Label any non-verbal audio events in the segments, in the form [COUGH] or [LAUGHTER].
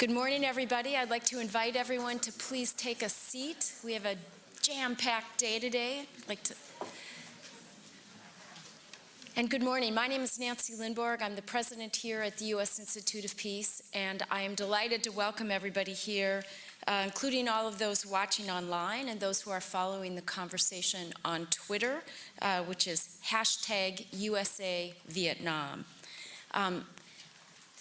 Good morning, everybody. I'd like to invite everyone to please take a seat. We have a jam-packed day today. I'd like to and good morning. My name is Nancy Lindborg. I'm the president here at the U.S. Institute of Peace, and I am delighted to welcome everybody here, uh, including all of those watching online and those who are following the conversation on Twitter, uh, which is hashtag USA Vietnam. Um,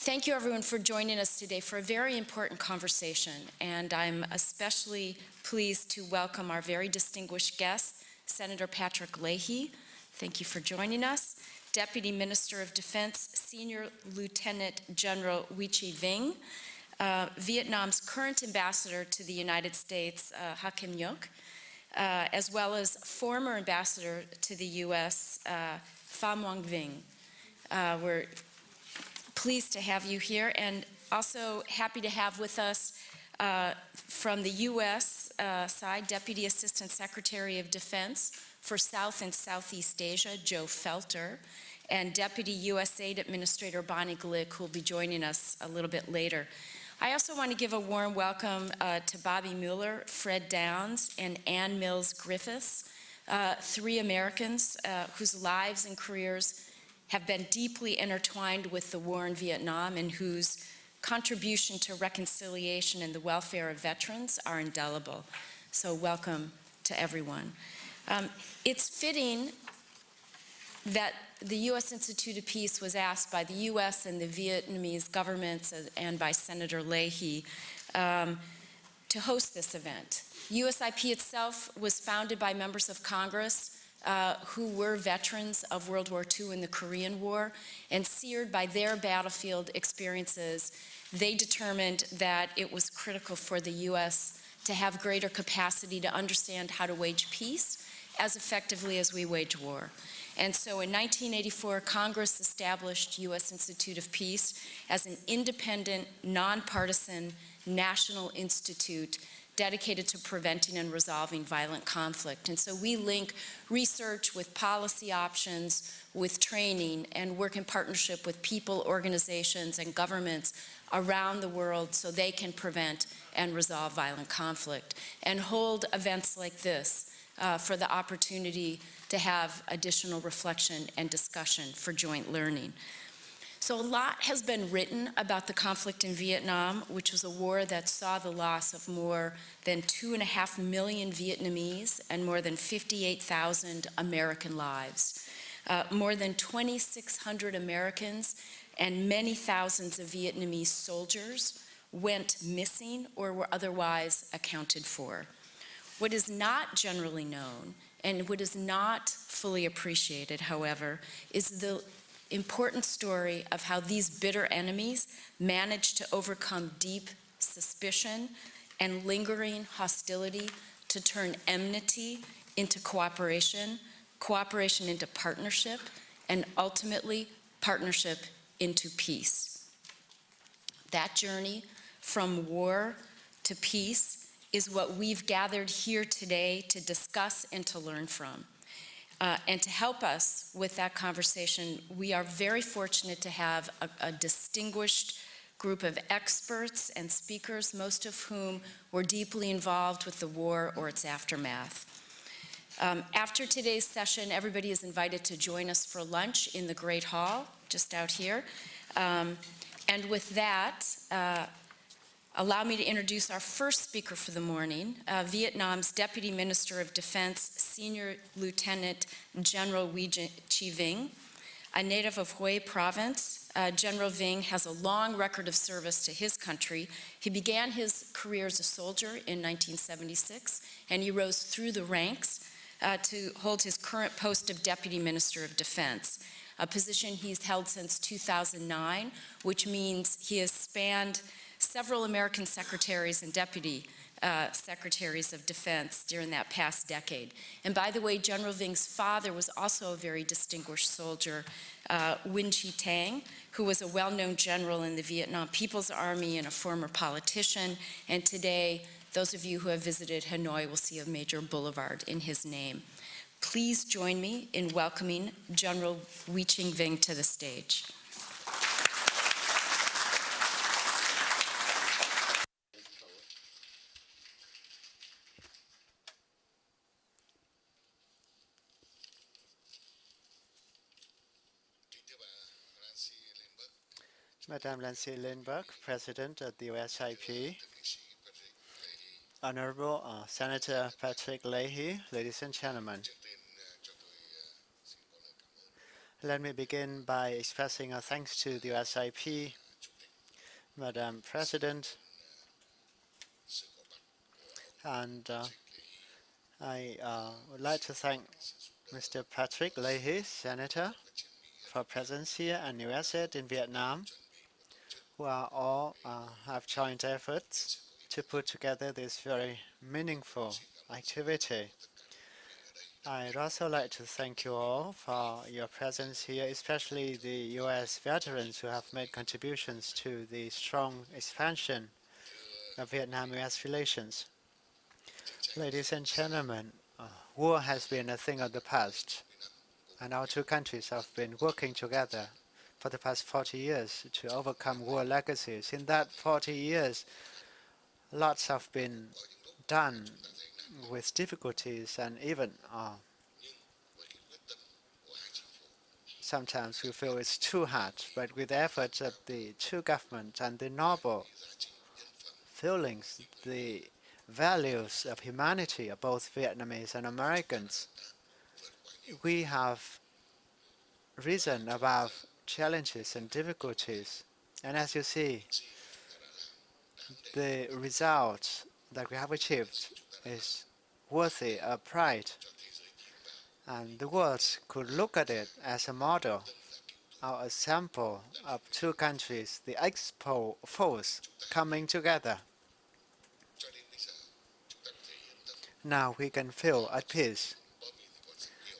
Thank you everyone for joining us today for a very important conversation and I'm especially pleased to welcome our very distinguished guest, Senator Patrick Leahy. Thank you for joining us. Deputy Minister of Defense, Senior Lieutenant General Chi Vinh, uh, Vietnam's current ambassador to the United States, uh, Ha Kim uh, as well as former ambassador to the U.S., uh, Pham Nguyen Vinh. Uh, we're pleased to have you here and also happy to have with us uh, from the U.S. Uh, side, Deputy Assistant Secretary of Defense for South and Southeast Asia, Joe Felter, and Deputy USAID Administrator Bonnie Glick, who will be joining us a little bit later. I also want to give a warm welcome uh, to Bobby Muller, Fred Downs, and Ann Mills Griffiths, uh, three Americans uh, whose lives and careers have been deeply intertwined with the war in Vietnam and whose contribution to reconciliation and the welfare of veterans are indelible. So welcome to everyone. Um, it's fitting that the U.S. Institute of Peace was asked by the U.S. and the Vietnamese governments and by Senator Leahy um, to host this event. USIP itself was founded by members of Congress uh, who were veterans of World War II and the Korean War, and seared by their battlefield experiences, they determined that it was critical for the U.S. to have greater capacity to understand how to wage peace as effectively as we wage war. And so in 1984, Congress established U.S. Institute of Peace as an independent, nonpartisan national institute dedicated to preventing and resolving violent conflict. And so we link research with policy options, with training, and work in partnership with people, organizations, and governments around the world so they can prevent and resolve violent conflict and hold events like this uh, for the opportunity to have additional reflection and discussion for joint learning. So a lot has been written about the conflict in Vietnam, which was a war that saw the loss of more than two and a half million Vietnamese and more than 58,000 American lives. Uh, more than 2,600 Americans and many thousands of Vietnamese soldiers went missing or were otherwise accounted for. What is not generally known and what is not fully appreciated, however, is the important story of how these bitter enemies managed to overcome deep suspicion and lingering hostility to turn enmity into cooperation, cooperation into partnership, and ultimately partnership into peace. That journey from war to peace is what we've gathered here today to discuss and to learn from. Uh, and to help us with that conversation, we are very fortunate to have a, a, distinguished group of experts and speakers, most of whom were deeply involved with the war or its aftermath. Um, after today's session, everybody is invited to join us for lunch in the Great Hall, just out here. Um, and with that, uh, Allow me to introduce our first speaker for the morning, uh, Vietnam's Deputy Minister of Defense, Senior Lieutenant General Huy Chi Vinh. A native of Hue Province, uh, General Vinh has a long record of service to his country. He began his career as a soldier in 1976, and he rose through the ranks uh, to hold his current post of Deputy Minister of Defense, a position he's held since 2009, which means he has spanned several American secretaries and deputy uh, secretaries of defense during that past decade. And by the way, General Vinh's father was also a very distinguished soldier, uh, Nguyen Chi Thanh, who was a well-known general in the Vietnam People's Army and a former politician. And today, those of you who have visited Hanoi will see a major boulevard in his name. Please join me in welcoming General Huy Chi Vinh to the stage. Madame Nancy Lindborg, President of the USIP, Honorable uh, Senator Patrick Leahy, ladies and gentlemen. Let me begin by expressing our thanks to the USIP, Madam President, and uh, I uh, would like to thank Mr. Patrick Leahy, Senator, for presence here and USAID in Vietnam, who are all uh, have joined efforts to put together this very meaningful activity. I'd also like to thank you all for your presence here, especially the U.S. veterans who have made contributions to the strong expansion of Vietnam-U.S. relations. Ladies and gentlemen, uh, war has been a thing of the past, and our two countries have been working together for the past 40 years to overcome war legacies. In that 40 years, lots have been done with difficulties and even uh, sometimes we feel it's too hard, but with the efforts of the two governments and the noble feelings, the values of humanity of both Vietnamese and Americans, we have risen about challenges and difficulties. And as you see, the result that we have achieved is worthy of pride. And the world could look at it as a model, or a sample of two countries, the expo force coming together. Now we can feel at peace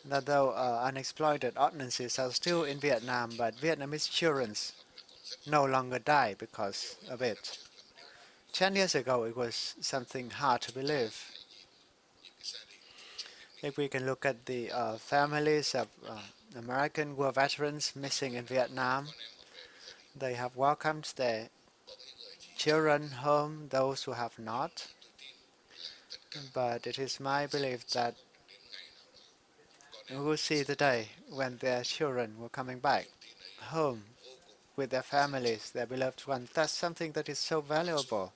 that though uh, unexploited ordinances are still in Vietnam, but Vietnamese children no longer die because of it. Ten years ago, it was something hard to believe. If we can look at the uh, families of uh, American war veterans missing in Vietnam, they have welcomed their children home, those who have not. But it is my belief that we will see the day when their children were coming back home with their families, their beloved ones. That's something that is so valuable.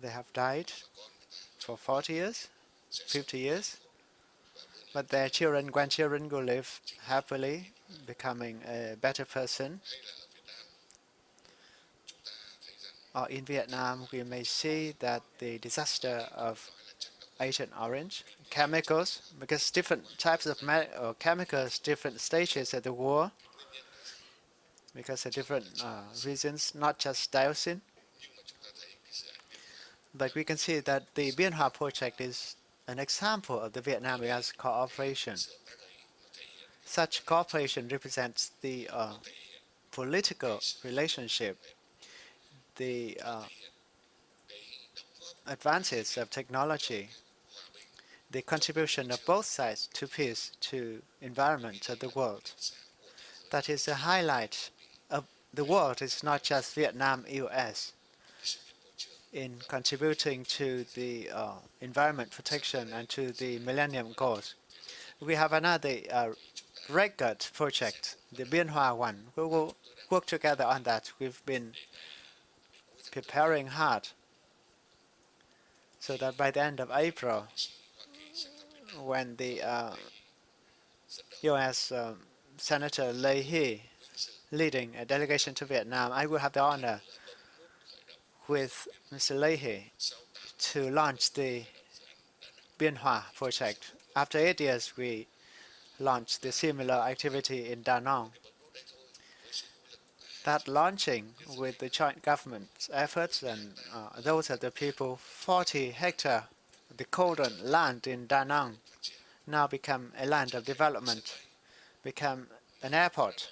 They have died for 40 years, 50 years, but their children, grandchildren will live happily, becoming a better person. Or in Vietnam, we may see that the disaster of Agent Orange, chemicals, because different types of chemicals, different stages of the war, because of different uh, reasons, not just dioxin. But we can see that the Bien Hoa project is an example of the Vietnam-US cooperation. Such cooperation represents the uh, political relationship, the uh, advances of technology, the contribution of both sides to peace, to environment of the world. That is a highlight of the world is not just Vietnam, US in contributing to the uh, environment protection and to the Millennium Goals. We have another uh, record project, the Bien Hoa one. We will work together on that. We've been preparing hard so that by the end of April, when the uh, U.S. Um, Senator Leahy leading a delegation to Vietnam, I will have the honor with Mr. Leahy to launch the Bien Hoa project. After eight years, we launched the similar activity in Da Nang. That launching with the joint government's efforts and uh, those of the people, 40 hectare, the cordon land in Da Nang now become a land of development, become an airport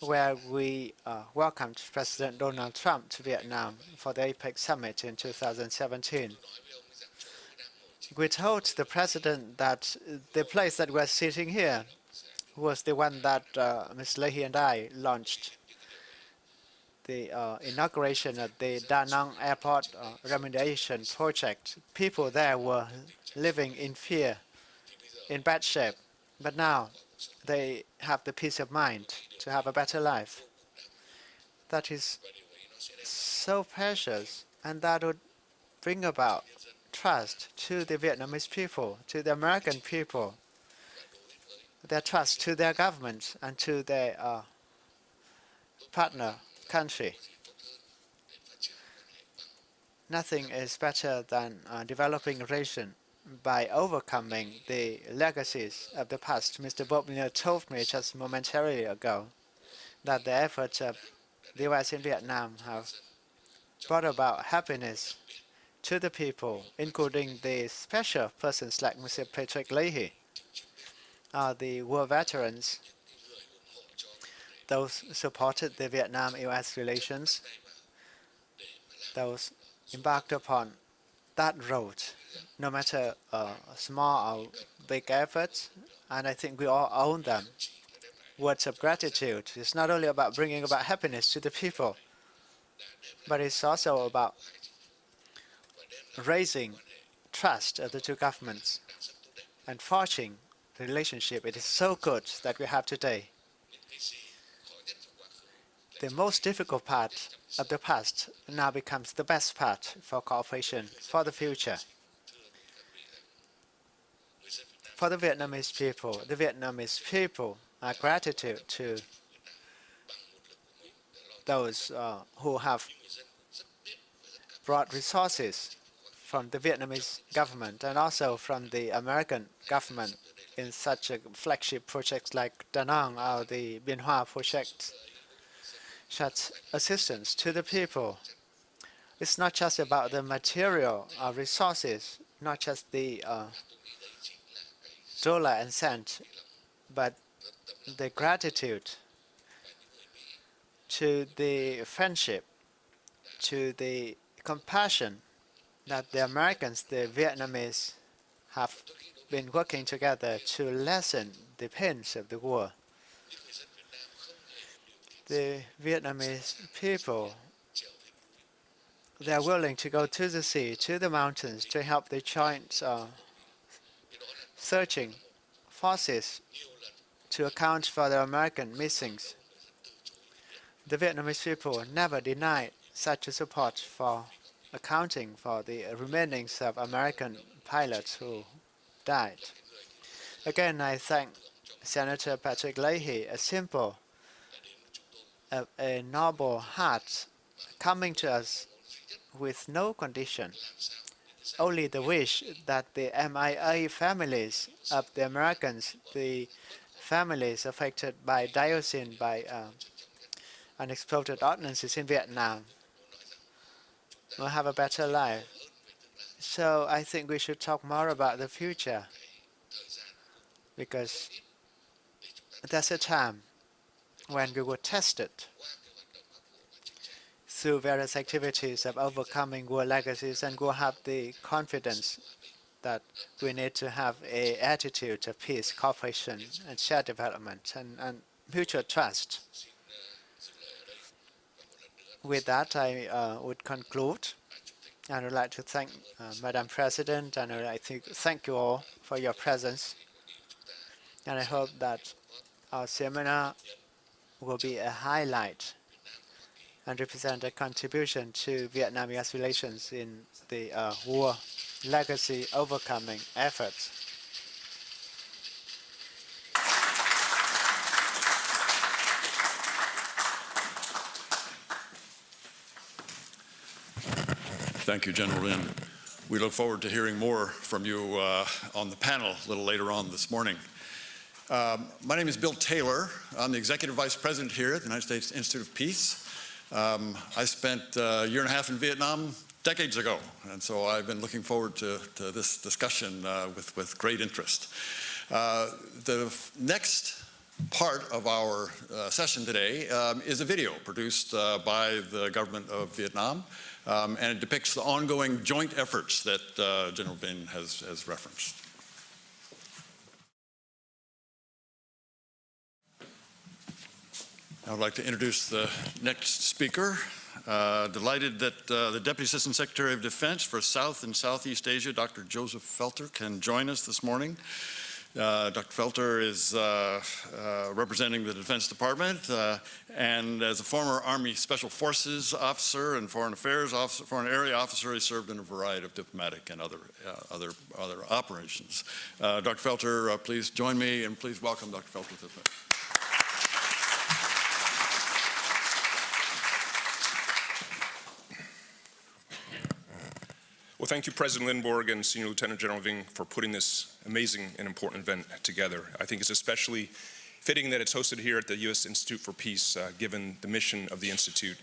where we uh, welcomed President Donald Trump to Vietnam for the APEC summit in 2017. We told the president that the place that we're sitting here was the one that uh, Ms. Leahy and I launched the uh, inauguration of the Da Nang Airport uh, remediation project. People there were living in fear, in bad shape. But now they have the peace of mind to have a better life. that is so precious and that would bring about trust to the Vietnamese people, to the American people, their trust to their government and to their uh, partner country. Nothing is better than uh, developing relation by overcoming the legacies of the past. Mr. Bob Miller told me just momentarily ago that the efforts of the U.S. in Vietnam have brought about happiness to the people, including the special persons like Mr. Patrick Leahy, uh, the war veterans, those supported the Vietnam-U.S. relations, those embarked upon that road, no matter uh, small or big efforts, and I think we all own them. Words of gratitude. It's not only about bringing about happiness to the people, but it's also about raising trust of the two governments and forging the relationship. It is so good that we have today. The most difficult part of the past now becomes the best part for cooperation for the future. For the Vietnamese people, the Vietnamese people are gratitude to those uh, who have brought resources from the Vietnamese government and also from the American government in such a flagship projects like Da Nang or the Bien Hoa project. Such assistance to the people. It's not just about the material or resources, not just the uh, dollar and cent, but the gratitude to the friendship, to the compassion that the Americans, the Vietnamese, have been working together to lessen the pains of the war. The Vietnamese people, they are willing to go to the sea, to the mountains, to help the joint uh, searching forces to account for the American missings. The Vietnamese people never denied such a support for accounting for the remainings of American pilots who died. Again, I thank Senator Patrick Leahy, a simple, a, a noble heart coming to us with no condition, only the wish that the MIA families of the Americans, the families affected by dioxin, by uh, unexploded ordnances in Vietnam, will have a better life. So I think we should talk more about the future because there's a time when we were tested through various activities of overcoming war legacies and we'll have the confidence that we need to have a attitude of peace, cooperation, and shared development and, and mutual trust. With that, I uh, would conclude. And I would like to thank uh, Madam President, and I to thank you all for your presence. And I hope that our seminar will be a highlight and represent a contribution to Vietnam-US relations in the uh, war legacy overcoming efforts. Thank you, General Lin. We look forward to hearing more from you uh, on the panel a little later on this morning. Um, my name is Bill Taylor. I'm the Executive Vice President here at the United States Institute of Peace. Um, I spent uh, a year and a half in Vietnam decades ago, and so I've been looking forward to, to this discussion uh, with, with great interest. Uh, the next part of our uh, session today um, is a video produced uh, by the government of Vietnam, um, and it depicts the ongoing joint efforts that uh, General Vinh has, has referenced. I would like to introduce the next speaker. Uh, delighted that uh, the Deputy Assistant Secretary of Defense for South and Southeast Asia, Dr. Joseph Felter, can join us this morning. Uh, Dr. Felter is uh, uh, representing the Defense Department, uh, and as a former Army Special Forces officer and Foreign Affairs officer, Foreign Area officer, he served in a variety of diplomatic and other other other operations. Dr. Felter, please join me and please welcome Dr. Felter to the Well, thank you, President Lindborg and Senior Lieutenant General Vinh, for putting this amazing and important event together. I think it's especially fitting that it's hosted here at the U.S. Institute for Peace, uh, given the mission of the Institute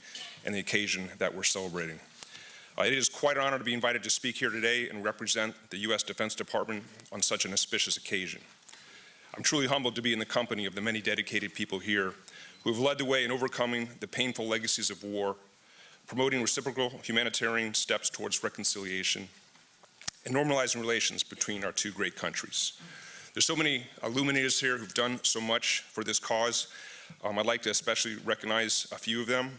and the occasion that we're celebrating. Uh, it is quite an honor to be invited to speak here today and represent the U.S. Defense Department on such an auspicious occasion. I'm truly humbled to be in the company of the many dedicated people here who have led the way in overcoming the painful legacies of war promoting reciprocal humanitarian steps towards reconciliation, and normalizing relations between our two great countries. There's so many illuminators here who've done so much for this cause. Um, I'd like to especially recognize a few of them.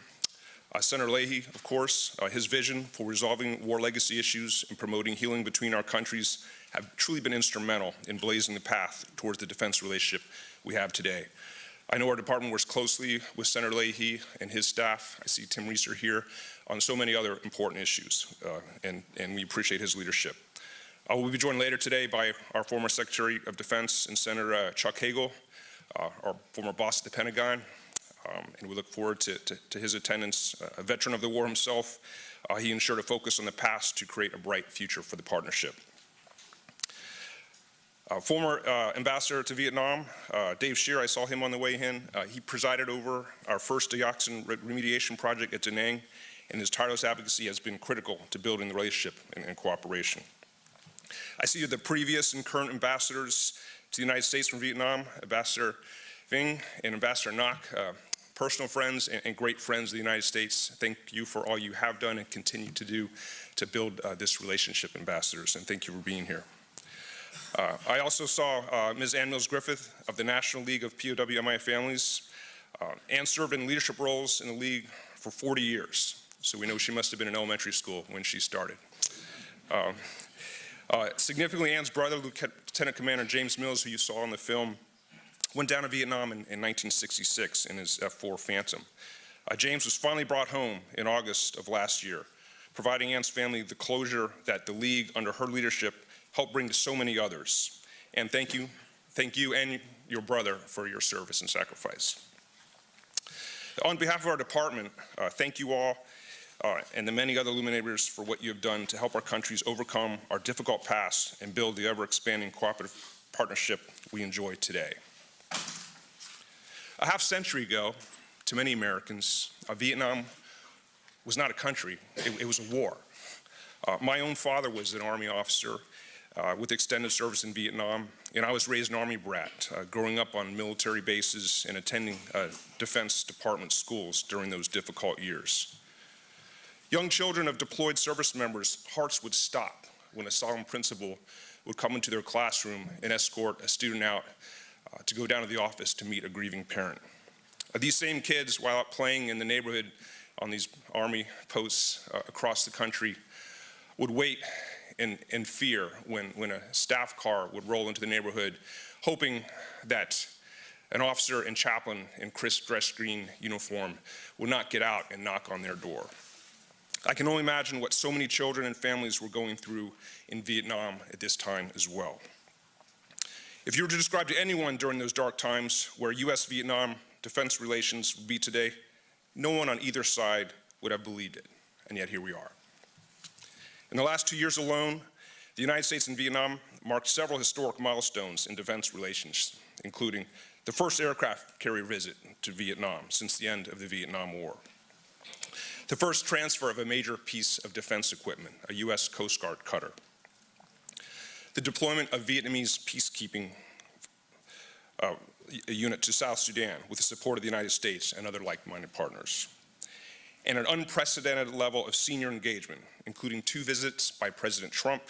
Uh, Senator Leahy, of course, uh, his vision for resolving war legacy issues and promoting healing between our countries have truly been instrumental in blazing the path towards the defense relationship we have today. I know our department works closely with Senator Leahy and his staff. I see Tim Rieser here on so many other important issues, uh, and, and we appreciate his leadership. Uh, we'll be joined later today by our former Secretary of Defense and Senator uh, Chuck Hagel, uh, our former boss at the Pentagon, um, and we look forward to, to, to his attendance. A veteran of the war himself, uh, he ensured a focus on the past to create a bright future for the partnership. Uh, former uh, ambassador to Vietnam, uh, Dave Shear, I saw him on the way in. He presided over our first dioxin remediation project at Da Nang, and his tireless advocacy has been critical to building the relationship and, and cooperation. I see the previous and current ambassadors to the United States from Vietnam, Ambassador Vinh and Ambassador Ngoc, uh, personal friends and, and, great friends of the United States. Thank you for all you have done and continue to do to build uh, this relationship, ambassadors, and thank you for being here. Uh, I also saw uh, Ms. Ann Mills Griffith of the National League of POW Families. Uh, Ann served in leadership roles in the league for 40 years, so we know she must have been in elementary school when she started. Um, uh, significantly, Ann's brother, Lieutenant Commander James Mills, who you saw in the film, went down to Vietnam in, in 1966 in his F-4 Phantom. Uh, James was finally brought home in August of last year, providing Ann's family the closure that the League, under her leadership, helped bring to so many others. And thank you, thank you and your brother for your service and sacrifice. On behalf of our department, uh, thank you all uh, and the many other illuminators for what you have done to help our countries overcome our difficult past and build the ever-expanding cooperative partnership we enjoy today. A half century ago, to many Americans, uh, Vietnam was not a country, it, it was a war. Uh, my own father was an Army officer uh, with extended service in Vietnam, and I was raised an Army brat, uh, growing up on military bases and attending uh, Defense Department schools during those difficult years. Young children of deployed service members' hearts would stop when a solemn principal would come into their classroom and escort a student out uh, to go down to the office to meet a grieving parent. Uh, these same kids, while out playing in the neighborhood on these Army posts uh, across the country, would wait in, in fear when, when a staff car would roll into the neighborhood, hoping that an officer and chaplain in crisp dress green uniform would not get out and knock on their door. I can only imagine what so many children and families were going through in Vietnam at this time as well. If you were to describe to anyone during those dark times where U.S.-Vietnam defense relations would be today, no one on either side would have believed it, and yet here we are. In the last two years alone, the United States and Vietnam marked several historic milestones in defense relations, including the first aircraft carrier visit to Vietnam since the end of the Vietnam War, the first transfer of a major piece of defense equipment, a U.S. Coast Guard cutter, the deployment of Vietnamese peacekeeping uh, unit to South Sudan with the support of the United States and other like-minded partners, and an unprecedented level of senior engagement, including two visits by President Trump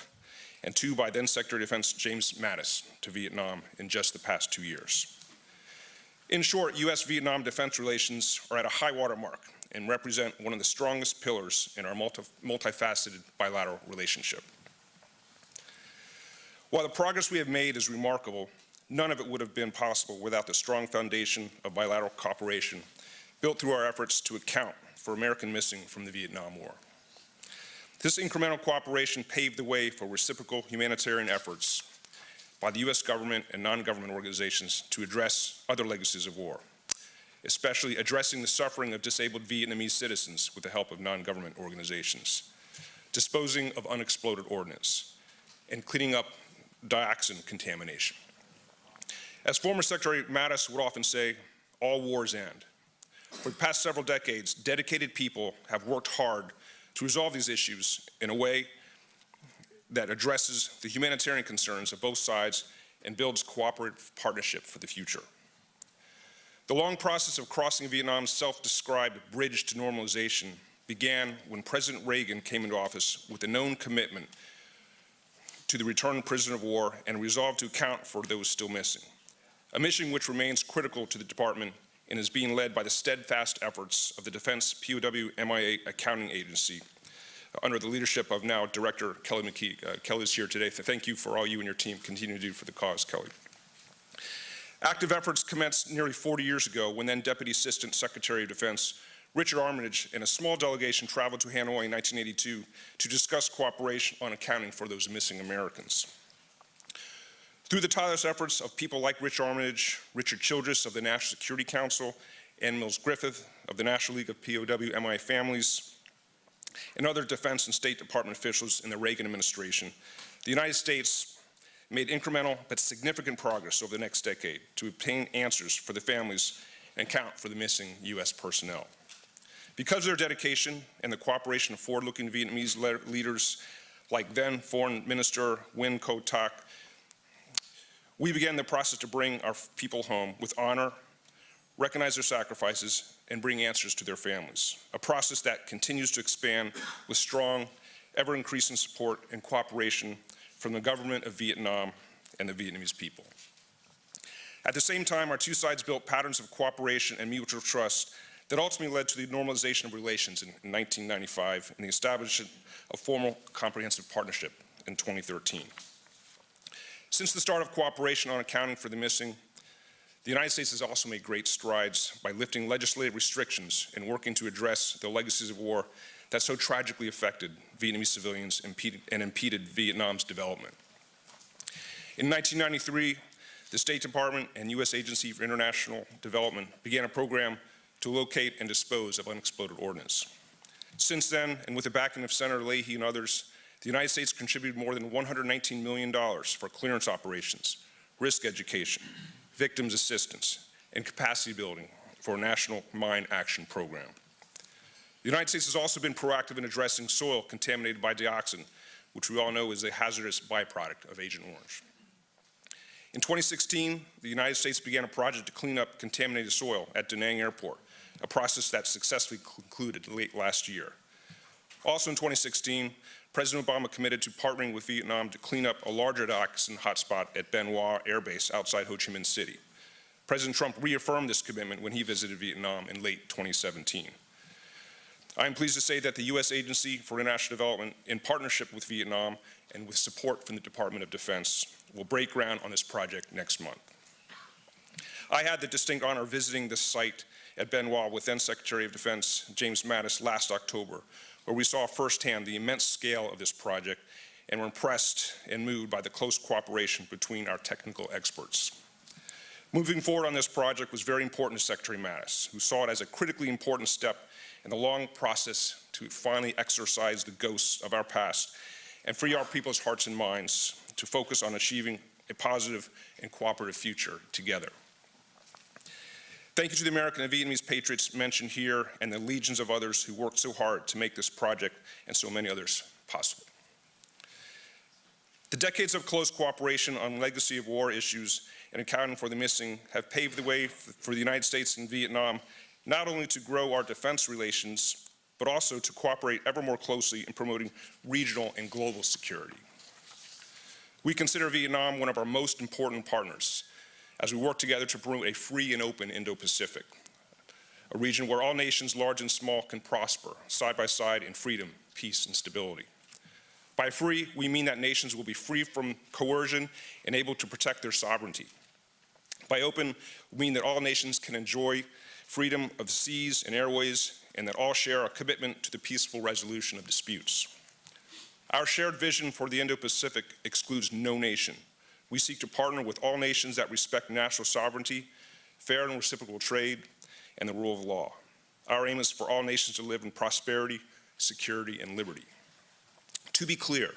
and two by then Secretary of Defense James Mattis to Vietnam in just the past two years. In short, U.S.-Vietnam defense relations are at a high water mark and represent one of the strongest pillars in our multi multifaceted bilateral relationship. While the progress we have made is remarkable, none of it would have been possible without the strong foundation of bilateral cooperation built through our efforts to account for American missing from the Vietnam War. This incremental cooperation paved the way for reciprocal humanitarian efforts by the U.S. government and non-government organizations to address other legacies of war, especially addressing the suffering of disabled Vietnamese citizens with the help of non-government organizations, disposing of unexploded ordnance, and cleaning up dioxin contamination. As former Secretary Mattis would often say, all wars end. For the past several decades, dedicated people have worked hard to resolve these issues in a way that addresses the humanitarian concerns of both sides and builds cooperative partnership for the future. The long process of crossing Vietnam's self-described bridge to normalization began when President Reagan came into office with a known commitment to the return of prisoners of war and resolve to account for those still missing, a mission which remains critical to the department and is being led by the steadfast efforts of the Defense POW MIA Accounting Agency under the leadership of now Director Kelly McKee. Uh, Kelly is here today. Thank you for all you and your team continue to do for the cause, Kelly. Active efforts commenced nearly 40 years ago when then Deputy Assistant Secretary of Defense Richard Armitage and a small delegation traveled to Hanoi in 1982 to discuss cooperation on accounting for those missing Americans. Through the tireless efforts of people like Rich Armitage, Richard Childress of the National Security Council, Ann Mills Griffith of the National League of POW MI Families, and other Defense and State Department officials in the Reagan administration, the United States made incremental but significant progress over the next decade to obtain answers for the families and count for the missing U.S. personnel. Because of their dedication and the cooperation of forward-looking Vietnamese le leaders like then Foreign Minister Nguyen Co Thach, we began the process to bring our people home with honor, recognize their sacrifices, and bring answers to their families, a process that continues to expand with strong, ever-increasing support and cooperation from the government of Vietnam and the Vietnamese people. At the same time, our two sides built patterns of cooperation and mutual trust that ultimately led to the normalization of relations in 1995 and the establishment of formal comprehensive partnership in 2013. Since the start of cooperation on accounting for the missing, the United States has also made great strides by lifting legislative restrictions and working to address the legacies of war that so tragically affected Vietnamese civilians and impeded Vietnam's development. In 1993, the State Department and U.S. Agency for International Development began a program to locate and dispose of unexploded ordnance. Since then, and with the backing of Senator Leahy and others, the United States contributed more than $119 million for clearance operations, risk education, victims assistance, and capacity building for a national mine action program. The United States has also been proactive in addressing soil contaminated by dioxin, which we all know is a hazardous byproduct of Agent Orange. In 2016, the United States began a project to clean up contaminated soil at Da Nang Airport, a process that successfully concluded late last year. Also in 2016, President Obama committed to partnering with Vietnam to clean up a larger dioxin hotspot at Hoa Air Base outside Ho Chi Minh City. President Trump reaffirmed this commitment when he visited Vietnam in late 2017. I am pleased to say that the U.S. Agency for International Development, in partnership with Vietnam and with support from the Department of Defense, will break ground on this project next month. I had the distinct honor of visiting this site at Hoa with then Secretary of Defense James Mattis last October, where we saw firsthand the immense scale of this project and were impressed and moved by the close cooperation between our technical experts. Moving forward on this project was very important to Secretary Mattis, who saw it as a critically important step in the long process to finally exorcise the ghosts of our past and free our people's hearts and minds to focus on achieving a positive and cooperative future together. Thank you to the American and Vietnamese patriots mentioned here and the legions of others who worked so hard to make this project and so many others possible. The decades of close cooperation on legacy of war issues and accounting for the missing have paved the way for the United States and Vietnam not only to grow our defense relations, but also to cooperate ever more closely in promoting regional and global security. We consider Vietnam one of our most important partners as we work together to promote a free and open Indo-Pacific, a region where all nations, large and small, can prosper side by side in freedom, peace, and stability. By free, we mean that nations will be free from coercion and able to protect their sovereignty, By open, we mean that all nations can enjoy freedom of seas and airways, and that all share a commitment to the peaceful resolution of disputes. Our shared vision for the Indo-Pacific excludes no nation. We seek to partner with all nations that respect national sovereignty, fair and reciprocal trade, and the rule of law. Our aim is for all nations to live in prosperity, security, and liberty. To be clear,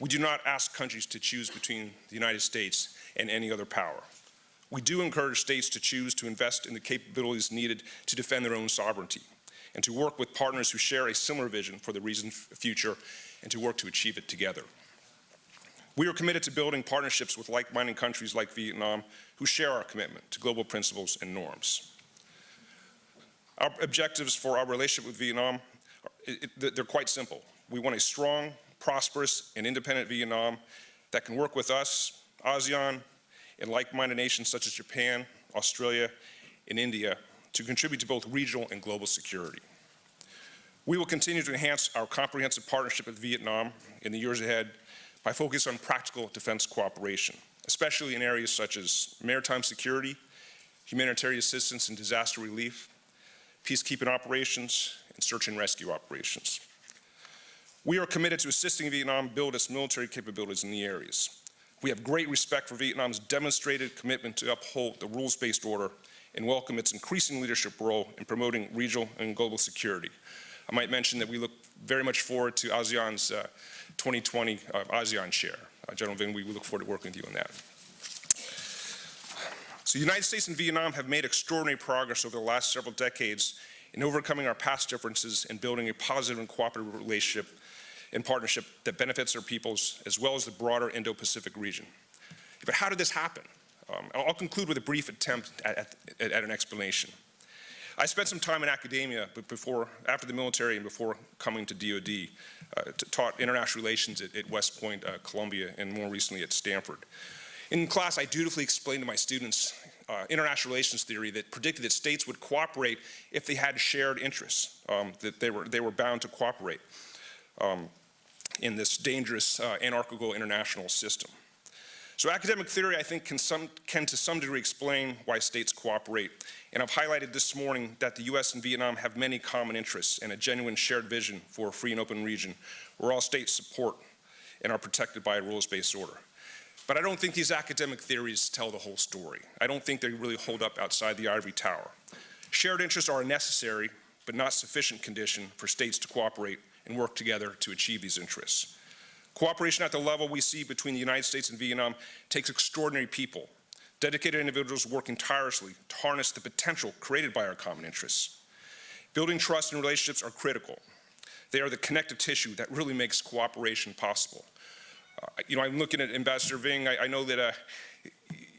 we do not ask countries to choose between the United States and any other power. We do encourage states to choose to invest in the capabilities needed to defend their own sovereignty and to work with partners who share a similar vision for the region's future and to work to achieve it together. We are committed to building partnerships with like-minded countries like Vietnam who share our commitment to global principles and norms. Our objectives for our relationship with Vietnam, they're quite simple. We want a strong, prosperous, and independent Vietnam that can work with us, ASEAN, and like-minded nations such as Japan, Australia, and India to contribute to both regional and global security. We will continue to enhance our comprehensive partnership with Vietnam in the years ahead by focus on practical defense cooperation, especially in areas such as maritime security, humanitarian assistance and disaster relief, peacekeeping operations, and search and rescue operations. We are committed to assisting Vietnam build its military capabilities in the areas. We have great respect for Vietnam's demonstrated commitment to uphold the rules-based order and welcome its increasing leadership role in promoting regional and global security. I might mention that we look very much forward to ASEAN's uh, 2020 uh, ASEAN share. Uh, General Vinh, we we look forward to working with you on that. So the United States and Vietnam have made extraordinary progress over the last several decades in overcoming our past differences and building a positive and cooperative relationship and partnership that benefits our peoples as well as the broader Indo-Pacific region. But how did this happen? Um, I'll conclude with a brief attempt at, at, at an explanation. I spent some time in academia before, after the military and before coming to DOD, uh, taught international relations at, at West Point, uh, Columbia, and more recently at Stanford. In class, I dutifully explained to my students uh, international relations theory that predicted that states would cooperate if they had shared interests, um, that they were, they were bound to cooperate um, in this dangerous uh, anarchical international system. So academic theory, I think, can, some, can to some degree explain why states cooperate. And I've highlighted this morning that the US and Vietnam have many common interests and a genuine shared vision for a free and open region where all states support and are protected by a rules-based order. But I don't think these academic theories tell the whole story. I don't think they really hold up outside the ivory tower. Shared interests are a necessary but not sufficient condition for states to cooperate and work together to achieve these interests. Cooperation at the level we see between the United States and Vietnam takes extraordinary people, dedicated individuals working tirelessly to harness the potential created by our common interests. Building trust and relationships are critical. They are the connective tissue that really makes cooperation possible. Uh, you know, I'm looking at Ambassador Vinh. I, I know that uh,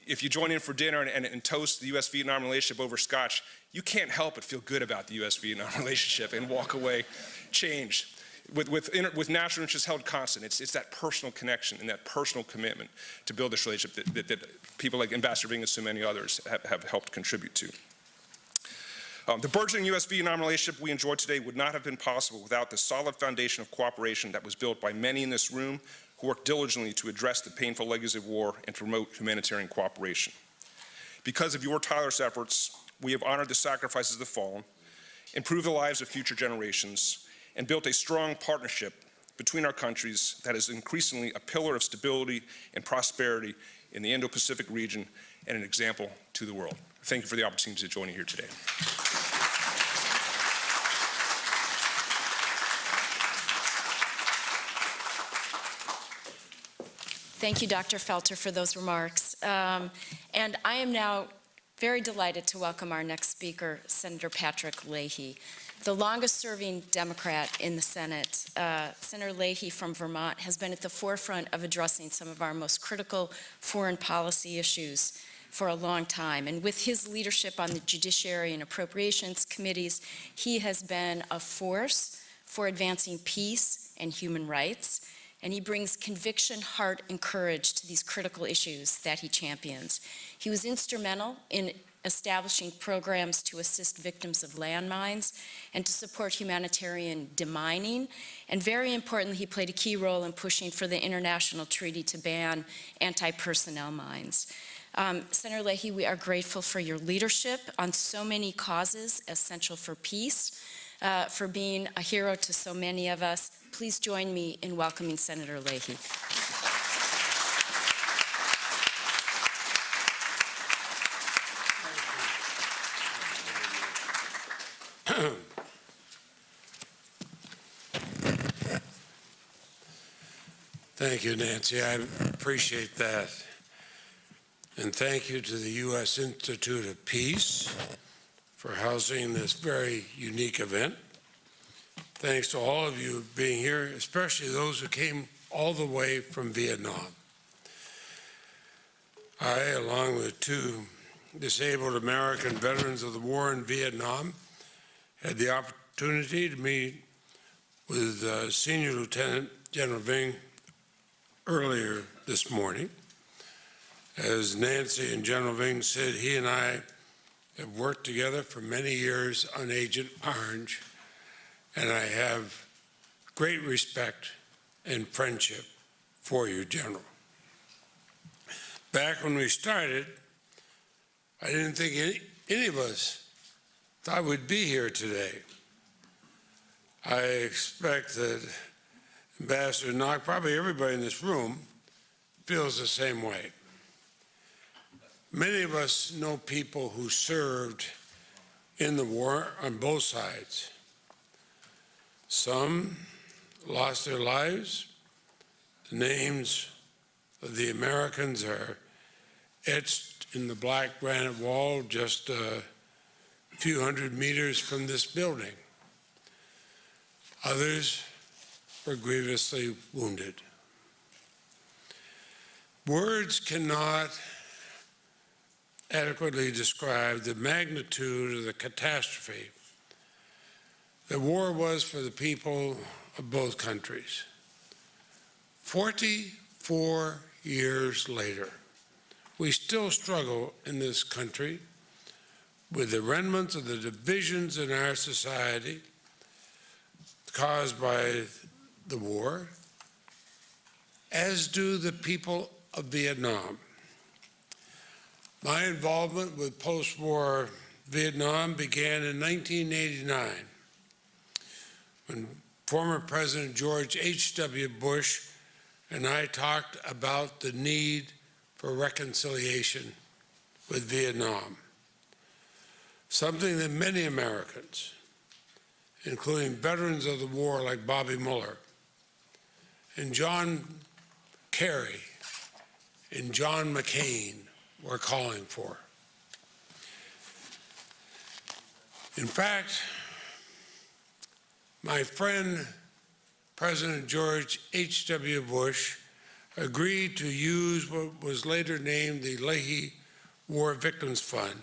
if you join in for dinner and, and, and toast the U.S.-Vietnam relationship over scotch, you can't help but feel good about the U.S.-Vietnam [LAUGHS] relationship and walk away changed. With, with, inter, with national interests held constant, it's, it's that personal connection and that personal commitment to build this relationship that, that, that people like Ambassador Vinh and so many others have, have helped contribute to. Um, the burgeoning U.S.-Vietnam relationship we enjoy today would not have been possible without the solid foundation of cooperation that was built by many in this room who worked diligently to address the painful legacy of war and promote humanitarian cooperation. Because of your tireless efforts, we have honored the sacrifices of the fallen, improved the lives of future generations, and built a strong partnership between our countries that is increasingly a pillar of stability and prosperity in the Indo-Pacific region and an example to the world. Thank you for the opportunity to join you here today. Thank you, Dr. Felter, for those remarks. Um, and I am now very delighted to welcome our next speaker, Senator Patrick Leahy. The longest-serving Democrat in the Senate, uh, Senator Leahy from Vermont, has been at the forefront of addressing some of our most critical foreign policy issues for a long time. And with his leadership on the Judiciary and Appropriations Committees, he has been a force for advancing peace and human rights and he brings conviction, heart, and courage to these critical issues that he champions. He was instrumental in establishing programs to assist victims of landmines and to support humanitarian demining. And very importantly, he played a key role in pushing for the international treaty to ban anti-personnel mines. Um, Senator Leahy, we are grateful for your leadership on so many causes essential for peace, uh, for being a hero to so many of us. Please join me in welcoming Senator Leahy. Thank you, Nancy. I appreciate that. And thank you to the U.S. Institute of Peace for housing this very unique event. Thanks to all of you being here, especially those who came all the way from Vietnam. I, along with two disabled American veterans of the war in Vietnam, had the opportunity to meet with uh, Senior Lieutenant General Vinh earlier this morning. As Nancy and General Vinh said, he and I have worked together for many years on Agent Orange, and I have great respect and friendship for you, General. Back when we started, I didn't think any, any of us thought we'd be here today. I expect that Ambassador Ngoc, probably everybody in this room, feels the same way. Many of us know people who served in the war on both sides. Some lost their lives. The names of the Americans are etched in the black granite wall just a few hundred meters from this building. Others were grievously wounded. Words cannot adequately describe the magnitude of the catastrophe that war was for the people of both countries. 44 years later, we still struggle in this country with the remnants of the divisions in our society caused by the war, as do the people of Vietnam. My involvement with post-war Vietnam began in 1989 when former President George H.W. Bush and I talked about the need for reconciliation with Vietnam, something that many Americans, including veterans of the war like Bobby Muller and John Kerry and John McCain, were calling for. In fact, my friend President George H.W. Bush agreed to use what was later named the Leahy War Victims Fund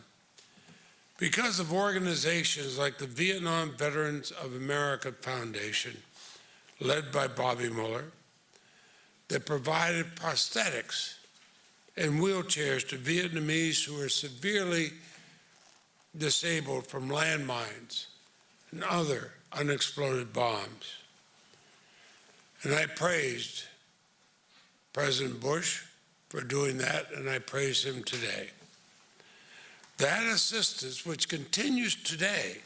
because of organizations like the Vietnam Veterans of America Foundation, led by Bobby Muller, that provided prosthetics and wheelchairs to Vietnamese who were severely disabled from landmines and other unexploded bombs. And I praised President Bush for doing that, and I praise him today. That assistance, which continues today,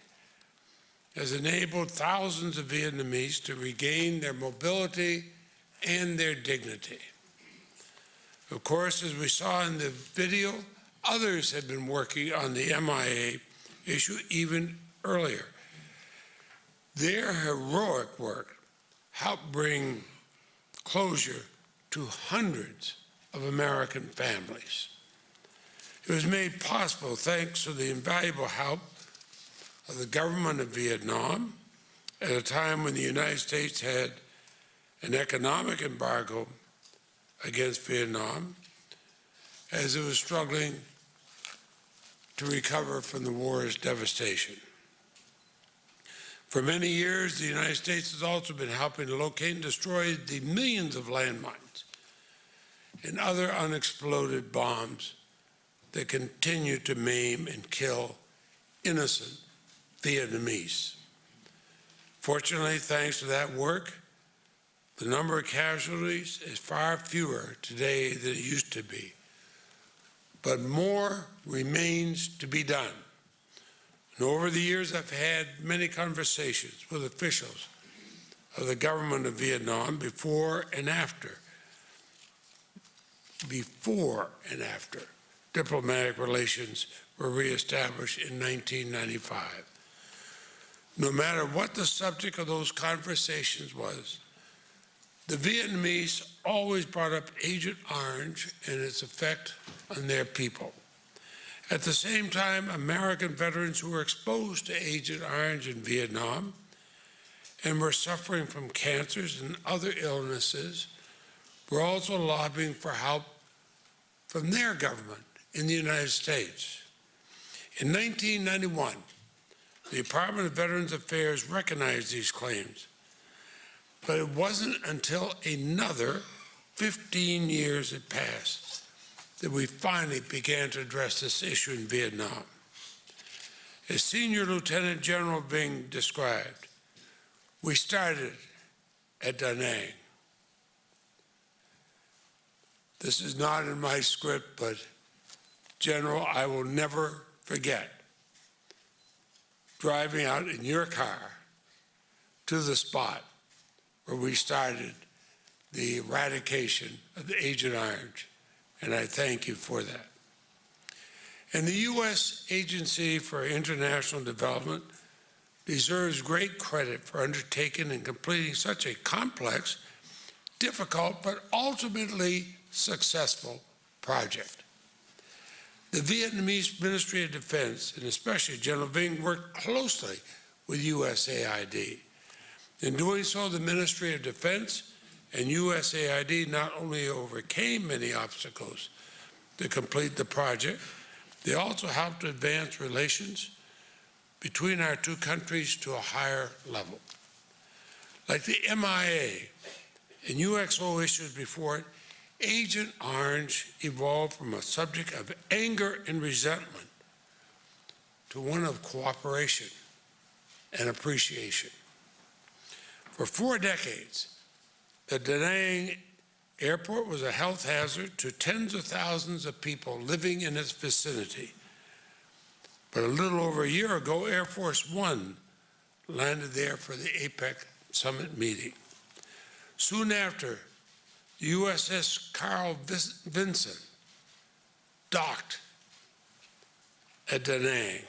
has enabled thousands of Vietnamese to regain their mobility and their dignity. Of course, as we saw in the video, others have been working on the MIA issue even earlier. Their heroic work helped bring closure to hundreds of American families. It was made possible thanks to the invaluable help of the government of Vietnam at a time when the United States had an economic embargo against Vietnam as it was struggling to recover from the war's devastation. For many years, the United States has also been helping to locate and destroy the millions of landmines and other unexploded bombs that continue to maim and kill innocent Vietnamese. Fortunately, thanks to that work, the number of casualties is far fewer today than it used to be. but more remains to be done. And over the years, I've had many conversations with officials of the government of Vietnam before and after, before and after diplomatic relations were reestablished in 1995. No matter what the subject of those conversations was, the Vietnamese always brought up Agent Orange and its effect on their people. At the same time, American veterans who were exposed to Agent Orange in Vietnam and were suffering from cancers and other illnesses were also lobbying for help from their government in the United States. In 1991, the Department of Veterans Affairs recognized these claims, but it wasn't until another 15 years had passed that we finally began to address this issue in Vietnam. As Senior Lieutenant General Vinh described, we started at Da Nang. This is not in my script, but General, I will never forget driving out in your car to the spot where we started the eradication of the Agent Orange, and I thank you for that. And the U.S. Agency for International Development deserves great credit for undertaking and completing such a complex, difficult, but ultimately successful project. The Vietnamese Ministry of Defense, and especially General Vinh, worked closely with USAID. In doing so, the Ministry of Defense and USAID not only overcame many obstacles to complete the project, they also helped to advance relations between our two countries to a higher level. Like the MIA and UXO issues before it, Agent Orange evolved from a subject of anger and resentment to one of cooperation and appreciation. For four decades, the Da Nang airport was a health hazard to tens of thousands of people living in its vicinity. But a little over a year ago, Air Force One landed there for the APEC summit meeting. Soon after, the USS Carl Vinson docked at Da Nang,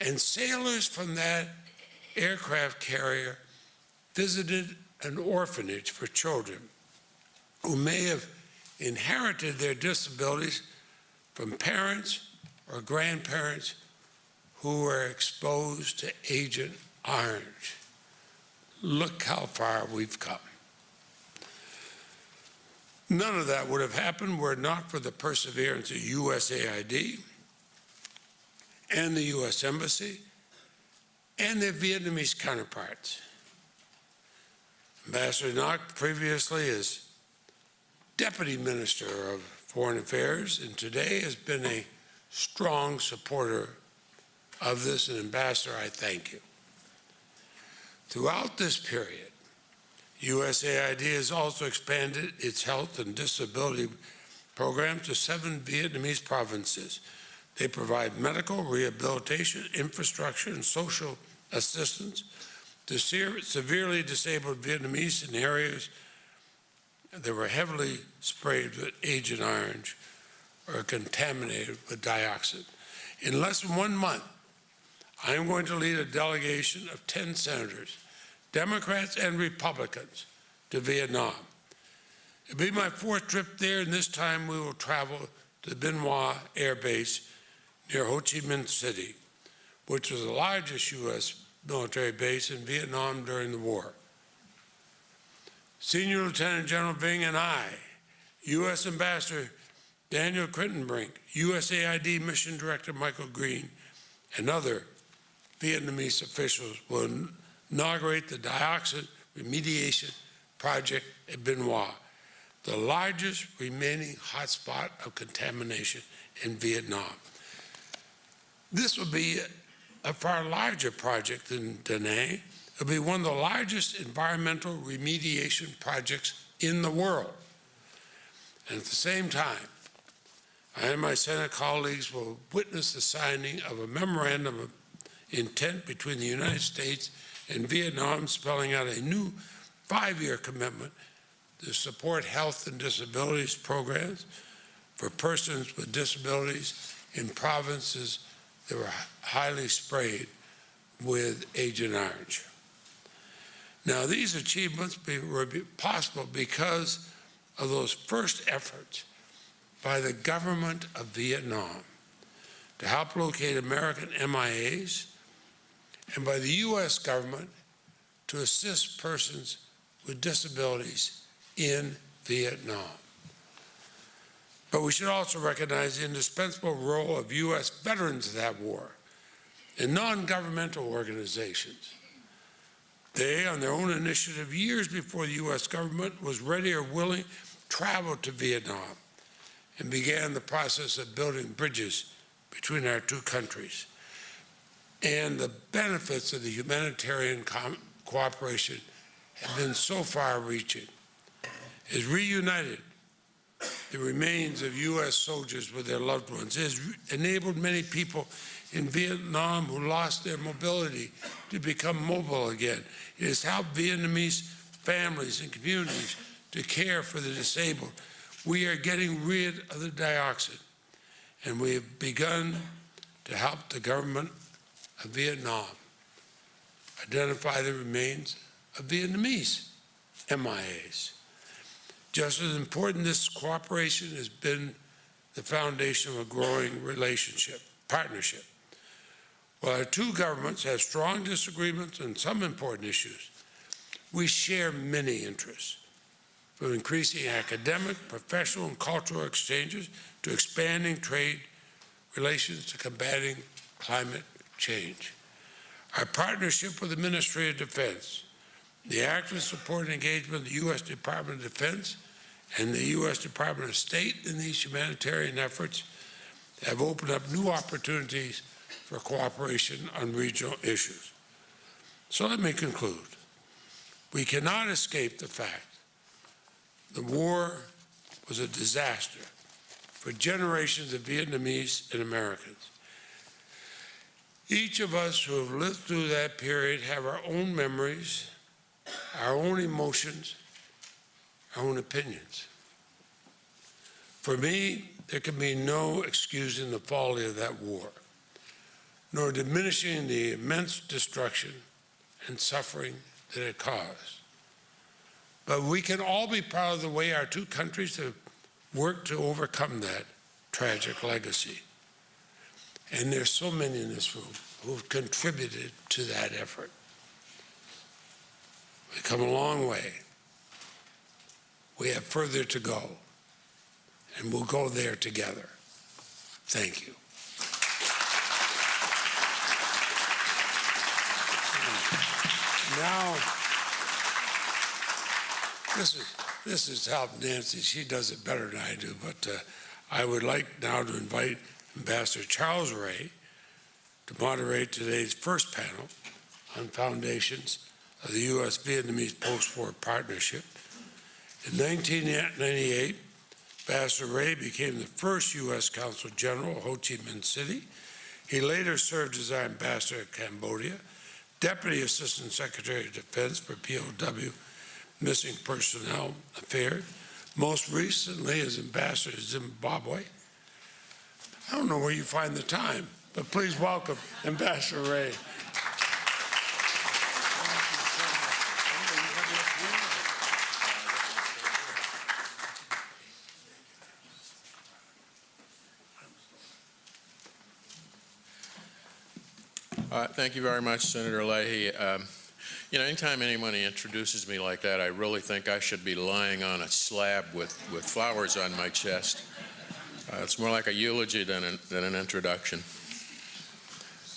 and sailors from that aircraft carrier visited an orphanage for children who may have inherited their disabilities from parents or grandparents who were exposed to Agent Orange. Look how far we've come. None of that would have happened were it not for the perseverance of USAID and the U.S. Embassy and their Vietnamese counterparts. Ambassador Ngoc previously as Deputy Minister of Foreign Affairs and today has been a strong supporter of this, and Ambassador, I thank you. Throughout this period, USAID has also expanded its health and disability program to seven Vietnamese provinces. They provide medical, rehabilitation, infrastructure, and social assistance to se- severely disabled Vietnamese in areas that were heavily sprayed with Agent Orange or contaminated with dioxin. In less than one month, I am going to lead a delegation of 10 senators, Democrats and Republicans, to Vietnam. It'll be my fourth trip there, and this time we will travel to Hoa Air Base near Ho Chi Minh City, which was the largest U.S. military base in Vietnam during the war. Senior Lieutenant General Vinh and I, U.S. Ambassador Daniel Kritenbrink, USAID Mission Director Michael Green, and other Vietnamese officials will inaugurate the dioxin remediation project at Hoa, the largest remaining hotspot of contamination in Vietnam. This will be a far larger project than Nang. It'll be one of the largest environmental remediation projects in the world. And at the same time, I and my Senate colleagues will witness the signing of a memorandum of intent between the United States and Vietnam spelling out a new five-year commitment to support health and disabilities programs for persons with disabilities in provinces that were highly sprayed with Agent Orange. Now, these achievements were possible because of those first efforts by the government of Vietnam to help locate American MIAs and by the U.S. government to assist persons with disabilities in Vietnam. But we should also recognize the indispensable role of U.S. veterans of that war and non-governmental organizations. They, on their own initiative, years before the U.S. government was ready or willing, traveled to Vietnam and began the process of building bridges between our two countries. And the benefits of the humanitarian cooperation have been so far-reaching. Has reunited the remains of U.S. soldiers with their loved ones. It has enabled many people in Vietnam who lost their mobility to become mobile again. It has helped Vietnamese families and communities to care for the disabled. We are getting rid of the dioxin, and we have begun to help the government of Vietnam identify the remains of Vietnamese MIAs. Just as important, this cooperation has been the foundation of a growing relationship, partnership. While our two governments have strong disagreements on some important issues, we share many interests, from increasing academic, professional, and cultural exchanges to expanding trade relations to combating climate change. Our partnership with the Ministry of Defense, the active support and engagement of the U.S. Department of Defense and the U.S. Department of State in these humanitarian efforts have opened up new opportunities for cooperation on regional issues. So let me conclude. We cannot escape the fact the war was a disaster for generations of Vietnamese and Americans. Each of us who have lived through that period have our own memories, our own emotions, own opinions. For me, there can be no excusing the folly of that war, nor diminishing the immense destruction and suffering that it caused. But we can all be proud of the way our two countries have worked to overcome that tragic legacy. And there's so many in this room who've contributed to that effort. We've come a long way. We have further to go, and we'll go there together. Thank you. Now, this is, this is help Nancy. She does it better than I do, but uh, I would like now to invite Ambassador Charles Ray to moderate today's first panel on foundations of the U.S. Vietnamese post-war partnership. In 1998, Ambassador Ray became the first U.S. Consul General of Ho Chi Minh City. He later served as our ambassador to Cambodia, Deputy Assistant Secretary of Defense for POW Missing Personnel Affairs, most recently as ambassador to Zimbabwe. I don't know where you find the time, but please welcome Ambassador Ray. Thank you very much, Senator Leahy. Um, You know, anytime anyone introduces me like that, I really think I should be lying on a slab with, with flowers on my chest. Uh, It's more like a eulogy than an, than an introduction.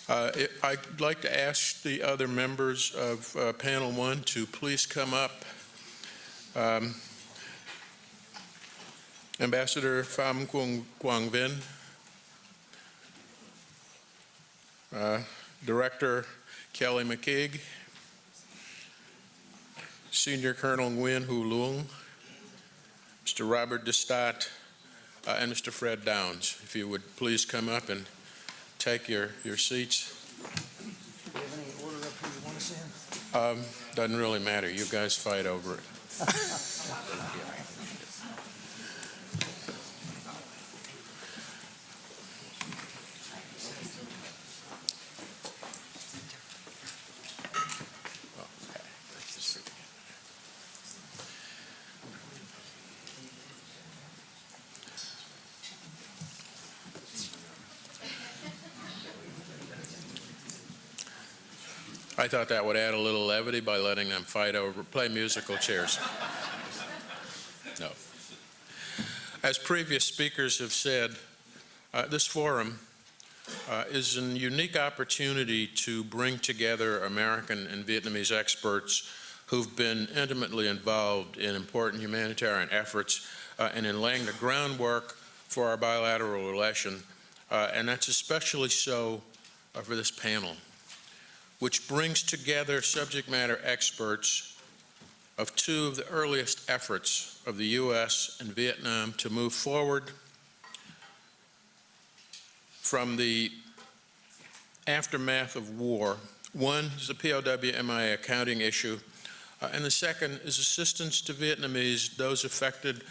Uh, it- I'd like to ask the other members of uh, Panel One to please come up. Um, Ambassador Pham Quang Vinh, uh, Director Kelly McKeague, Senior Colonel Nguyen Hu Luong, Mr. Robert Destatte, uh, and Mr. Fred Downs. If you would please come up and take your, your seats. Um, Doesn't really matter. You guys fight over it. [LAUGHS] I thought that would add a little levity by letting them fight over, play musical chairs. No. As previous speakers have said, uh, this forum uh, is a unique opportunity to bring together American and Vietnamese experts who've been intimately involved in important humanitarian efforts uh, and in laying the groundwork for our bilateral relation. Uh, and that's especially so uh, for this panel which brings together subject matter experts of two of the earliest efforts of the U.S. and Vietnam to move forward from the aftermath of war. One is the POW MIA accounting issue, uh, and the second is assistance to Vietnamese, those affected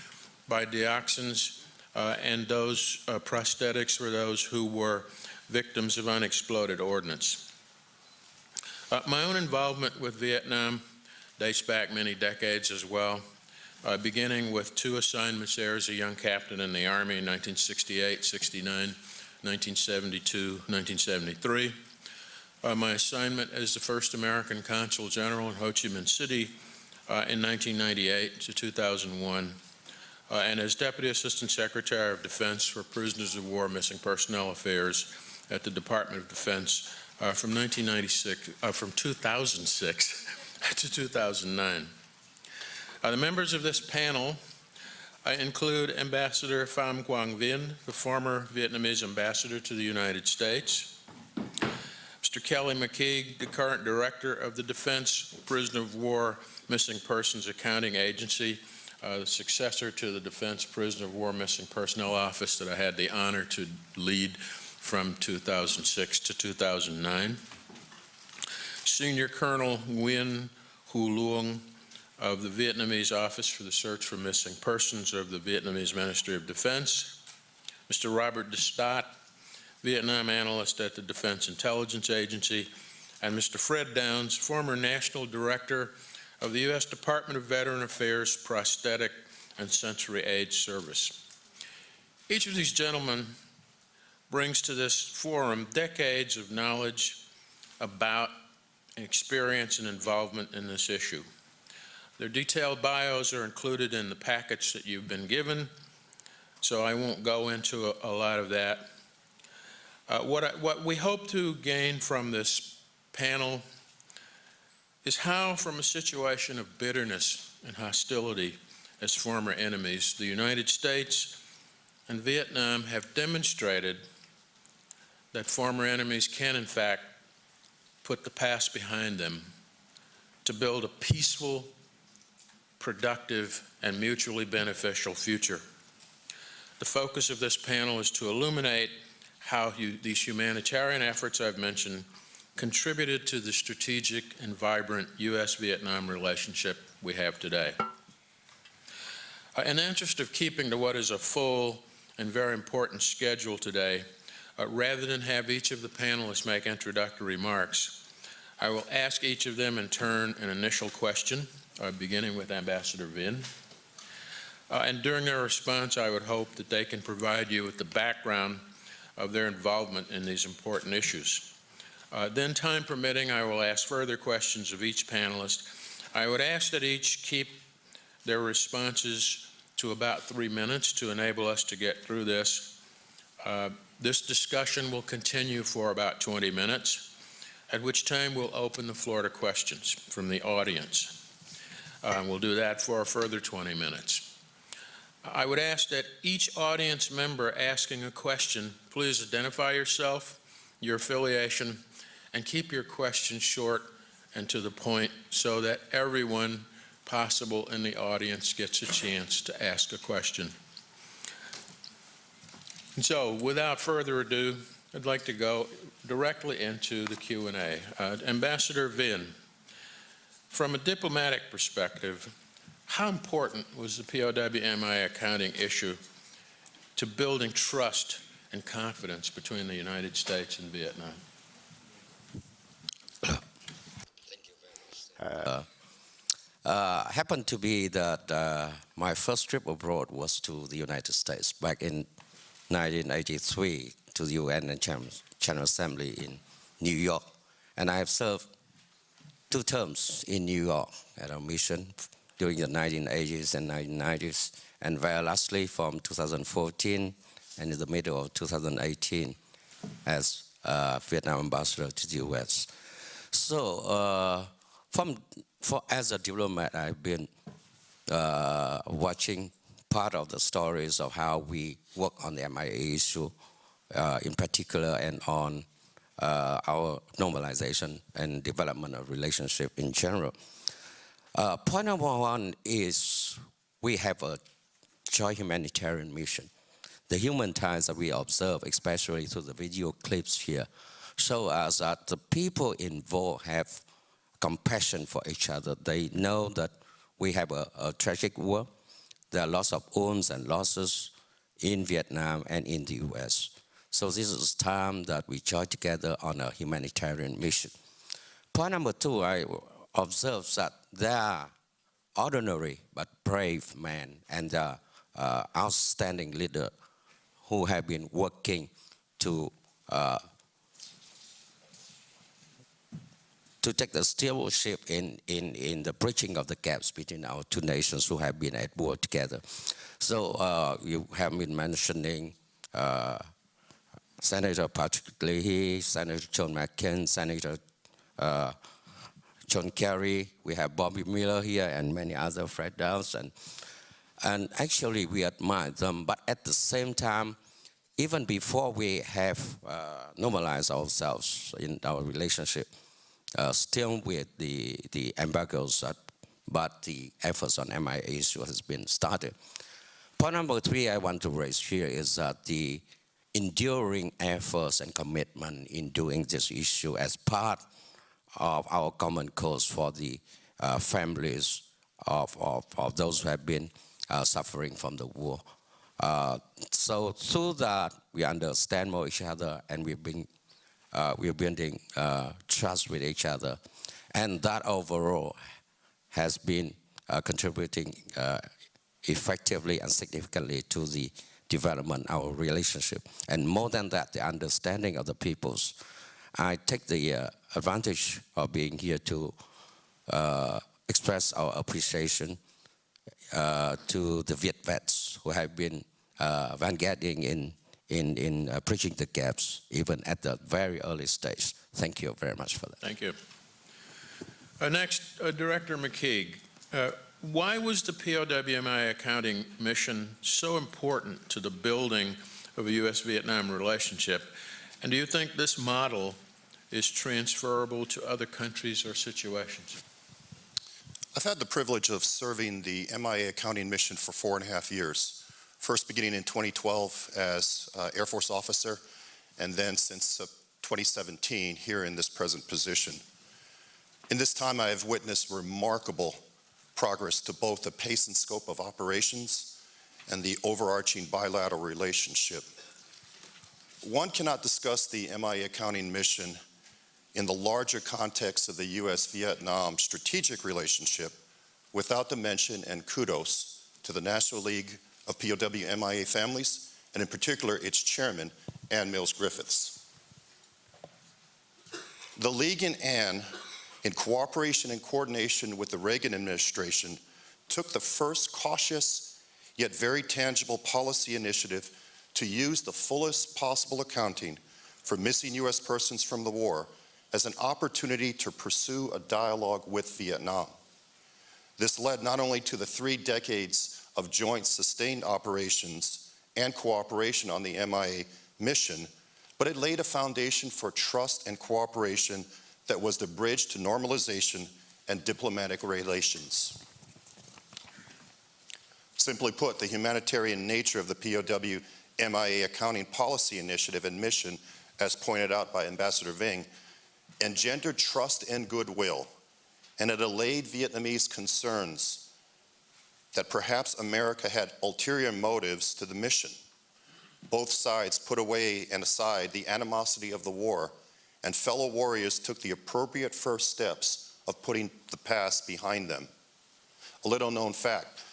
by dioxins uh, and those uh, prosthetics for those who were victims of unexploded ordnance. Uh, my own involvement with Vietnam dates back many decades as well, uh, beginning with two assignments there as a young captain in the Army in 1968, 69, 1972, 1973. Uh, my assignment as the first American Consul General in Ho Chi Minh City uh, in 1998 to 2001, uh, and as Deputy Assistant Secretary of Defense for Prisoners of War Missing Personnel Affairs at the Department of Defense uh, from 1996, uh, from 2006 [LAUGHS] to 2009. Uh, the members of this panel include Ambassador Pham Quang Vinh, the former Vietnamese ambassador to the United States, Mr. Kelly McKeague, the current director of the Defense Prisoner of War Missing Persons Accounting Agency, uh, the successor to the Defense Prisoner of War Missing Personnel Office that I had the honor to lead from 2006 to 2009. Senior Colonel Nguyen Hu Luong of the Vietnamese Office for the Search for Missing Persons of the Vietnamese Ministry of Defense. Mr. Robert Destatte, Vietnam analyst at the Defense Intelligence Agency. And Mr. Fred Downs, former National Director of the U.S. Department of Veteran Affairs Prosthetic and Sensory Aid Service. Each of these gentlemen brings to this forum decades of knowledge about experience and involvement in this issue. Their detailed bios are included in the package that you've been given, so I won't go into a, a lot of that. Uh, what, I, what we hope to gain from this panel is how, from a situation of bitterness and hostility as former enemies, the United States and Vietnam have demonstrated that former enemies can, in fact, put the past behind them to build a peaceful, productive, and mutually beneficial future. The focus of this panel is to illuminate how you, these humanitarian efforts I've mentioned contributed to the strategic and vibrant U.S.-Vietnam relationship we have today. Uh, in the interest of keeping to what is a full and very important schedule today, uh, rather than have each of the panelists make introductory remarks, I will ask each of them in turn an initial question, uh, beginning with Ambassador Vinh. Uh, and during their response, I would hope that they can provide you with the background of their involvement in these important issues. Uh, then, time permitting, I will ask further questions of each panelist. I would ask that each keep their responses to about three minutes to enable us to get through this. Uh, this discussion will continue for about 20 minutes, at which time we'll open the floor to questions from the audience. Uh, we'll do that for a further 20 minutes. I would ask that each audience member asking a question, please identify yourself, your affiliation, and keep your question short and to the point so that everyone possible in the audience gets a chance to ask a question. And so, without further ado, I'd like to go directly into the Q&A. Uh, Ambassador Vinh, from a diplomatic perspective, how important was the POW MIA accounting issue to building trust and confidence between the United States and Vietnam? Uh, happened to be that uh, my first trip abroad was to the United States back in 1983 to the UN and General Assembly in New York. And I have served two terms in New York at a mission during the 1980s and 1990s, and very lastly from 2014 and in the middle of 2018 as uh, Vietnam ambassador to the US. So uh, from for as a diplomat, I've been uh, watching part of the stories of how we work on the MIA issue, uh, in particular, and on uh, our normalization and development of relationship in general. Uh, point number one is we have a joint humanitarian mission. The human ties that we observe, especially through the video clips here, show us that the people involved have compassion for each other. They know that we have a, a tragic war. There are lots of wounds and losses in Vietnam and in the US. So this is time that we join together on a humanitarian mission. Point number two, I observe that there are ordinary but brave men and uh, outstanding leaders who have been working to uh, to take the stewardship in, in, in the bridging of the gaps between our two nations who have been at war together. So uh, you have been mentioning uh, Senator Patrick Leahy, Senator John McCain, Senator uh, John Kerry. We have Bobby Miller here and many other Fred. And, and actually we admire them, but at the same time, even before we have uh, normalized ourselves in our relationship, uh, still with the, the embargoes, uh, but the efforts on MIA issue has been started. Point number three I want to raise here is that the enduring efforts and commitment in doing this issue as part of our common cause for the uh, families of, of, of those who have been uh, suffering from the war. Uh, so through that, we understand more each other and we've been uh, we're building uh, trust with each other. And that overall has been uh, contributing uh, effectively and significantly to the development of our relationship. And more than that, the understanding of the peoples. I take the uh, advantage of being here to uh, express our appreciation to the Viet vets who have been vanguarding in in, in uh, bridging the gaps, even at the very early stage. Thank you very much for that. Thank you. Uh, next, uh, Director McKeague. Uh, why was the POW MIA accounting mission so important to the building of a U.S.-Vietnam relationship? And do you think this model is transferable to other countries or situations? I've had the privilege of serving the MIA accounting mission for four and a half years first beginning in 2012 as uh, Air Force officer, and then since uh, 2017 here in this present position. In this time, I have witnessed remarkable progress to both the pace and scope of operations and the overarching bilateral relationship. One cannot discuss the MIA accounting mission in the larger context of the U.S.-Vietnam strategic relationship without the mention and kudos to the National League of POW MIA families, and in particular its chairman, Ann Mills Griffiths. The League and Ann, in cooperation and coordination with the Reagan administration, took the first cautious yet very tangible policy initiative to use the fullest possible accounting for missing U.S. persons from the war as an opportunity to pursue a dialogue with Vietnam. This led not only to the three decades of joint sustained operations and cooperation on the MIA mission, but it laid a foundation for trust and cooperation that was the bridge to normalization and diplomatic relations. Simply put, the humanitarian nature of the POW MIA accounting policy initiative and mission, as pointed out by Ambassador Vinh, engendered trust and goodwill, and it allayed Vietnamese concerns that perhaps America had ulterior motives to the mission. Both sides put away and aside the animosity of the war, and fellow warriors took the appropriate first steps of putting the past behind them. A little known fact,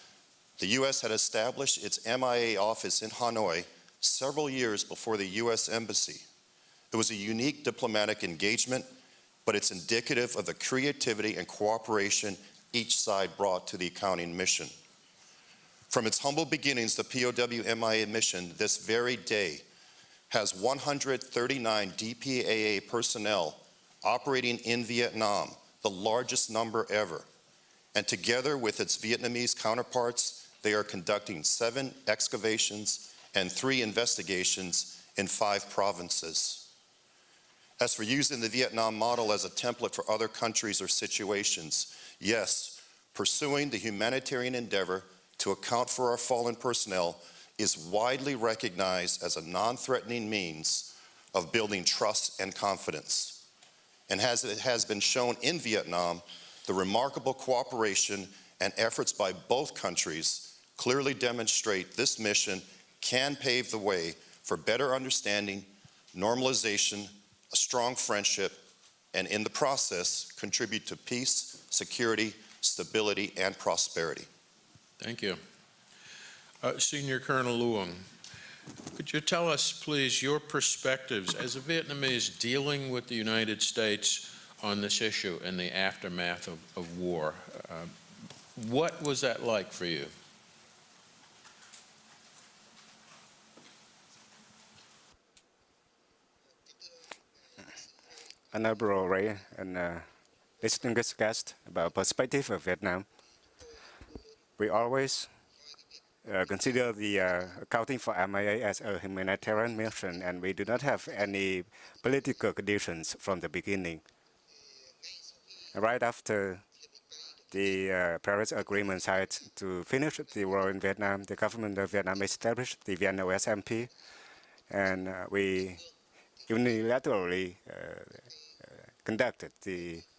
the U.S. had established its MIA office in Hanoi several years before the U.S. Embassy. It was a unique diplomatic engagement, but it's indicative of the creativity and cooperation each side brought to the accounting mission. From its humble beginnings, the POW MIA mission this very day has 139 DPAA personnel operating in Vietnam, the largest number ever. And together with its Vietnamese counterparts, they are conducting seven excavations and three investigations in five provinces. As for using the Vietnam model as a template for other countries or situations, yes, pursuing the humanitarian endeavor to account for our fallen personnel is widely recognized as a non-threatening means of building trust and confidence. And as it has been shown in Vietnam, the remarkable cooperation and efforts by both countries clearly demonstrate this mission can pave the way for better understanding, normalization, a strong friendship, and in the process, contribute to peace, security, stability, and prosperity. Thank you. Uh, Senior Colonel Luong, could you tell us, please, your perspectives as a Vietnamese dealing with the United States on this issue in the aftermath of, of war? Uh, what was that like for you? Honorable Ray and uh, distinguished guest about perspective of Vietnam. We always uh, consider the uh, accounting for MIA as a humanitarian mission, and we do not have any political conditions from the beginning. Right after the uh, Paris Agreement signed to finish the war in Vietnam, the government of Vietnam established the VNOSMP, and uh, we unilaterally uh, conducted the uh,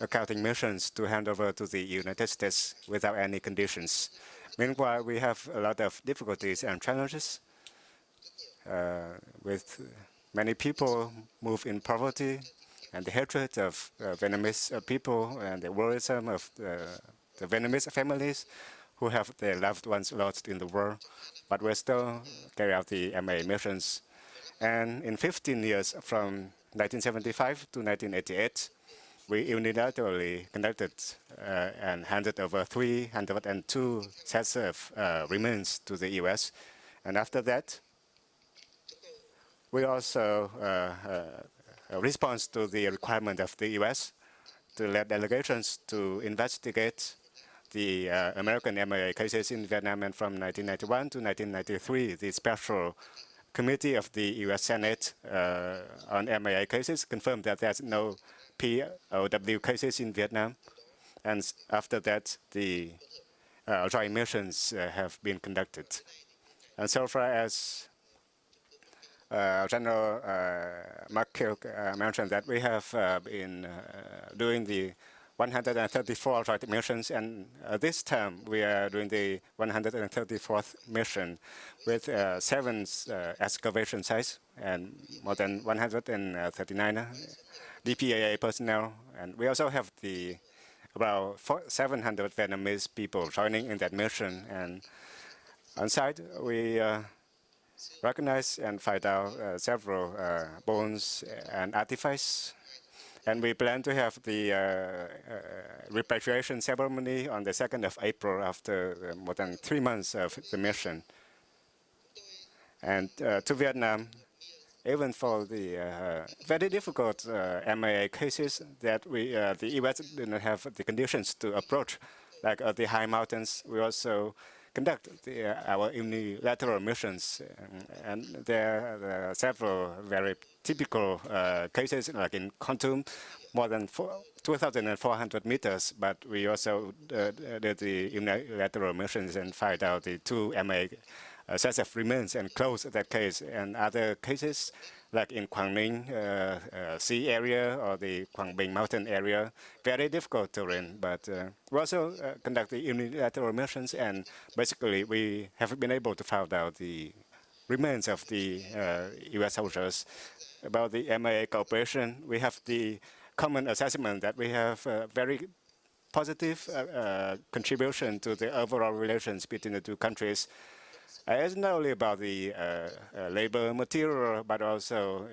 accounting missions to hand over to the United States without any conditions. Meanwhile, we have a lot of difficulties and challenges uh, with many people move in poverty and the hatred of uh, Vietnamese uh, people and the worrisome of the, the Vietnamese families who have their loved ones lost in the war, but we still carry out the MA missions. And in 15 years from 1975 to 1988, we unilaterally conducted uh, and handed over 302 sets of uh, remains to the U.S. And after that, we also uh, uh respond to the requirement of the U.S. to let delegations to investigate the uh, American MIA cases in Vietnam. And from 1991 to 1993, the special committee of the U.S. Senate uh, on MIA cases confirmed that there's no POW cases in Vietnam. And after that, the uh, joint missions uh, have been conducted. And so far as uh, General uh, McKeague uh, mentioned that we have uh, been uh, doing the 134 joint missions, and uh, this time we are doing the 134th mission with uh, seven uh, excavation sites and more than 139 DPAA personnel. And we also have the about 700 Vietnamese people joining in that mission. And on site, we uh, recognize and find out uh, several uh, bones and artifacts and we plan to have the uh, uh, repatriation ceremony on the 2nd of April after uh, more than three months of the mission. And to Vietnam, even for the uh, very difficult uh, MIA cases that we, uh, the U.S. did not have the conditions to approach, like the high mountains, we also conduct the, our unilateral missions. And, and there are several very typical uh, cases, like in Kon more than 2,400 meters, but we also uh, did the unilateral missions and find out the two MA uh, sets of remains and close that case. And other cases, like in Quang Ninh uh, uh, Sea area or the Quang Binh Mountain area, very difficult terrain. But uh, we also uh, conduct the unilateral missions, and basically we have been able to find out the remains of the U.S. soldiers. About the MIA cooperation, we have the common assessment that we have uh, very positive uh, uh, contribution to the overall relations between the two countries. Uh, it's not only about the uh, uh, labor material, but also,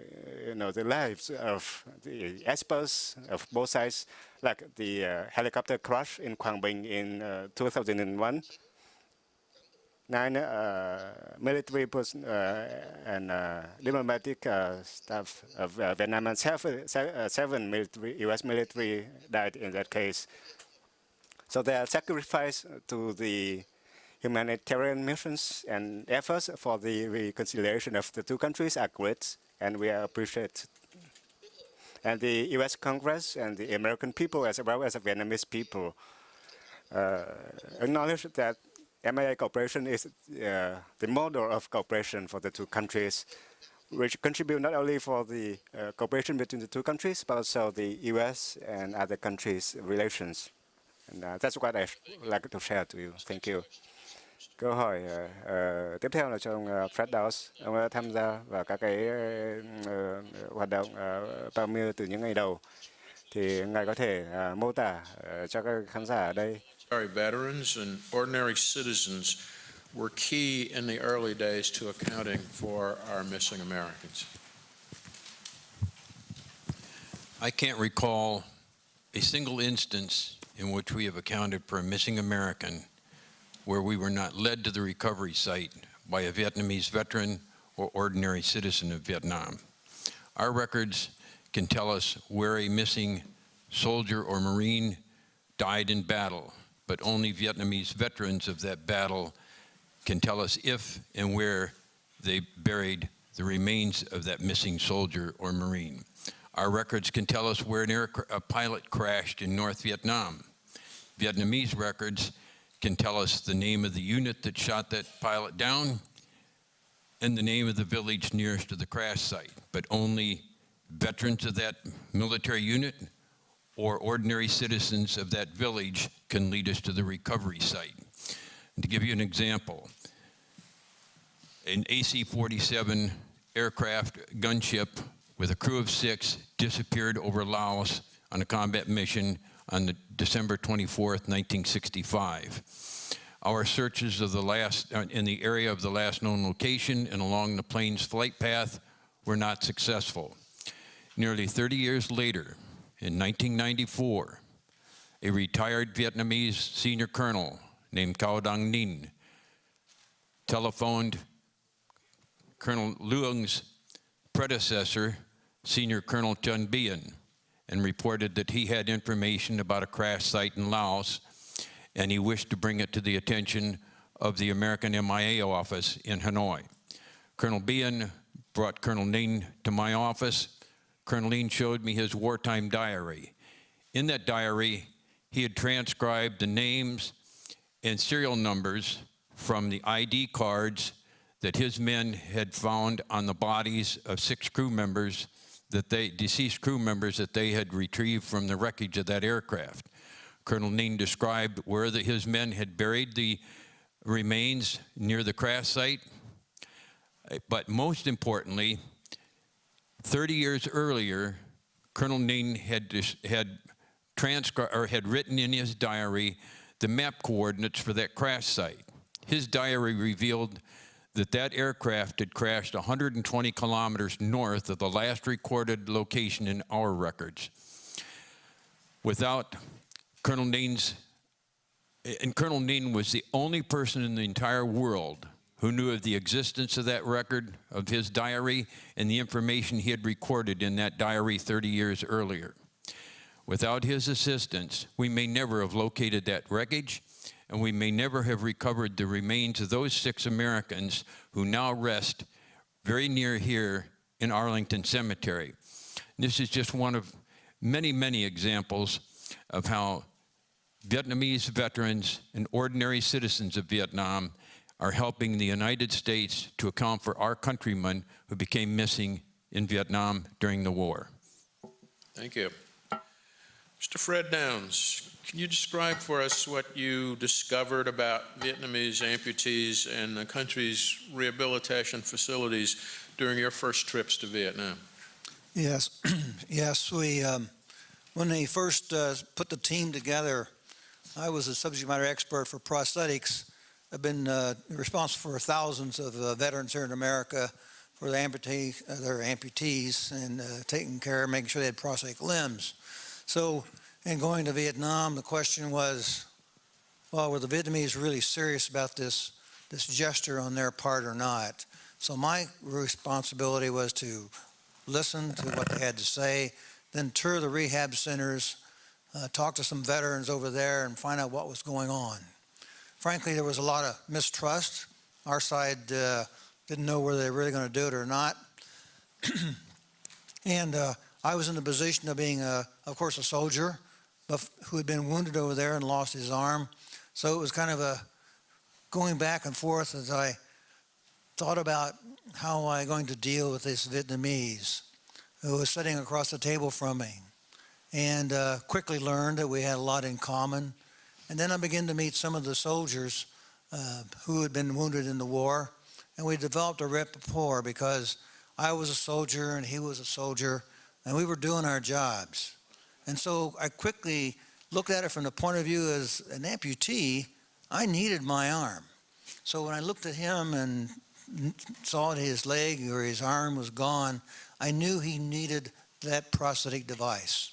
you know, the lives of the experts of both sides, like the helicopter crash in Quang Binh in uh, 2001. Nine uh, military uh, and uh, diplomatic staff of Vietnam and seven, seven military, U.S. military died in that case. So their sacrifice to the humanitarian missions and efforts for the reconciliation of the two countries are great, and we are appreciate. And the U.S. Congress and the American people, as well as the Vietnamese people, uh, acknowledge that MIA cooperation is uh, the model of cooperation for the two countries, which contribute not only for the uh, cooperation between the two countries, but also the U.S. and other countries' relations. And uh, that's what I'd like to share to you. Thank you. Câu hỏi ờ, tiếp theo là cho ông uh, Fred Dawes. Ông đã tham gia vào các cái ờ, hoạt động uh, Pamir từ những ngày đầu. Thì ngài có thể ờ, mô tả ờ, cho các khán giả ở đây Our veterans and ordinary citizens were key in the early days to accounting for our missing Americans. I can't recall a single instance in which we have accounted for a missing American where we were not led to the recovery site by a Vietnamese veteran or ordinary citizen of Vietnam. Our records can tell us where a missing soldier or Marine died in battle, but only Vietnamese veterans of that battle can tell us if and where they buried the remains of that missing soldier or Marine. Our records can tell us where an air, a pilot crashed in North Vietnam. Vietnamese records can tell us the name of the unit that shot that pilot down and the name of the village nearest to the crash site, but only veterans of that military unit or ordinary citizens of that village can lead us to the recovery site. And to give you an example, an AC-47 aircraft gunship with a crew of six disappeared over Laos on a combat mission on December 24th, 1965. Our searches of the last, uh, in the area of the last known location and along the plane's flight path were not successful. Nearly 30 years later, in 1994, a retired Vietnamese senior colonel named Cao Dang Ninh telephoned Colonel Luong's predecessor, Senior Colonel Chun Bien, and reported that he had information about a crash site in Laos, and he wished to bring it to the attention of the American MIA office in Hanoi. Colonel Bien brought Colonel Ninh to my office. Colonel Ninh showed me his wartime diary. In that diary, he had transcribed the names and serial numbers from the ID cards that his men had found on the bodies of six crew members that they, deceased crew members that they had retrieved from the wreckage of that aircraft. Colonel Ninh described where the, his men had buried the remains near the crash site. But most importantly, 30 years earlier, Colonel Ninh had, had or had written in his diary the map coordinates for that crash site. His diary revealed that that aircraft had crashed 120 kilometers north of the last recorded location in our records. Without Colonel Ninh's, and Colonel Ninh was the only person in the entire world who knew of the existence of that record, of his diary, and the information he had recorded in that diary 30 years earlier. Without his assistance, we may never have located that wreckage, and we may never have recovered the remains of those six Americans who now rest very near here in Arlington Cemetery. This is just one of many, many examples of how Vietnamese veterans and ordinary citizens of Vietnam are helping the United States to account for our countrymen who became missing in Vietnam during the war. Thank you. Mr. Fred Downs, can you describe for us what you discovered about Vietnamese amputees and the country's rehabilitation facilities during your first trips to Vietnam? Yes, [CLEARS THROAT] yes, we, um, when they first uh, put the team together, I was a subject matter expert for prosthetics. I've been uh, responsible for thousands of uh, veterans here in America for the amputee, uh, their amputees and uh, taking care, making sure they had prosthetic limbs. So in going to Vietnam, the question was, well, were the Vietnamese really serious about this, this gesture on their part or not? So my responsibility was to listen to what they had to say, then tour the rehab centers, uh, talk to some veterans over there and find out what was going on. Frankly, there was a lot of mistrust. Our side uh, didn't know whether they were really going to do it or not. [CLEARS THROAT] and uh, I was in the position of being, a, of course, a soldier who had been wounded over there and lost his arm. So it was kind of a going back and forth as I thought about how am I going to deal with this Vietnamese who was sitting across the table from me and uh, quickly learned that we had a lot in common. And then I began to meet some of the soldiers uh, who had been wounded in the war and we developed a rapport because I was a soldier and he was a soldier and we were doing our jobs. And so I quickly looked at it from the point of view as an amputee, I needed my arm. So when I looked at him and saw that his leg or his arm was gone, I knew he needed that prosthetic device.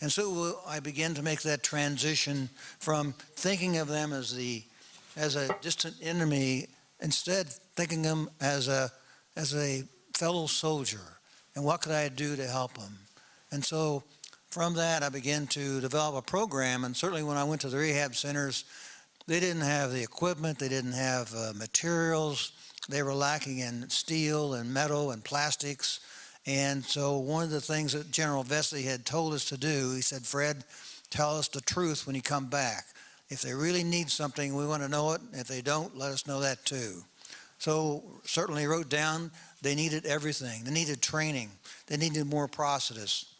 And so I began to make that transition from thinking of them as the as a distant enemy, instead thinking them as a as a fellow soldier and what could I do to help them. And so from that, I began to develop a program. And certainly when I went to the rehab centers, they didn't have the equipment, they didn't have uh, materials, they were lacking in steel and metal and plastics. And so one of the things that General Vessey had told us to do, he said, Fred, tell us the truth when you come back. If they really need something, we want to know it. If they don't, let us know that too. So certainly wrote down they needed everything. They needed training. They needed more prosthetists.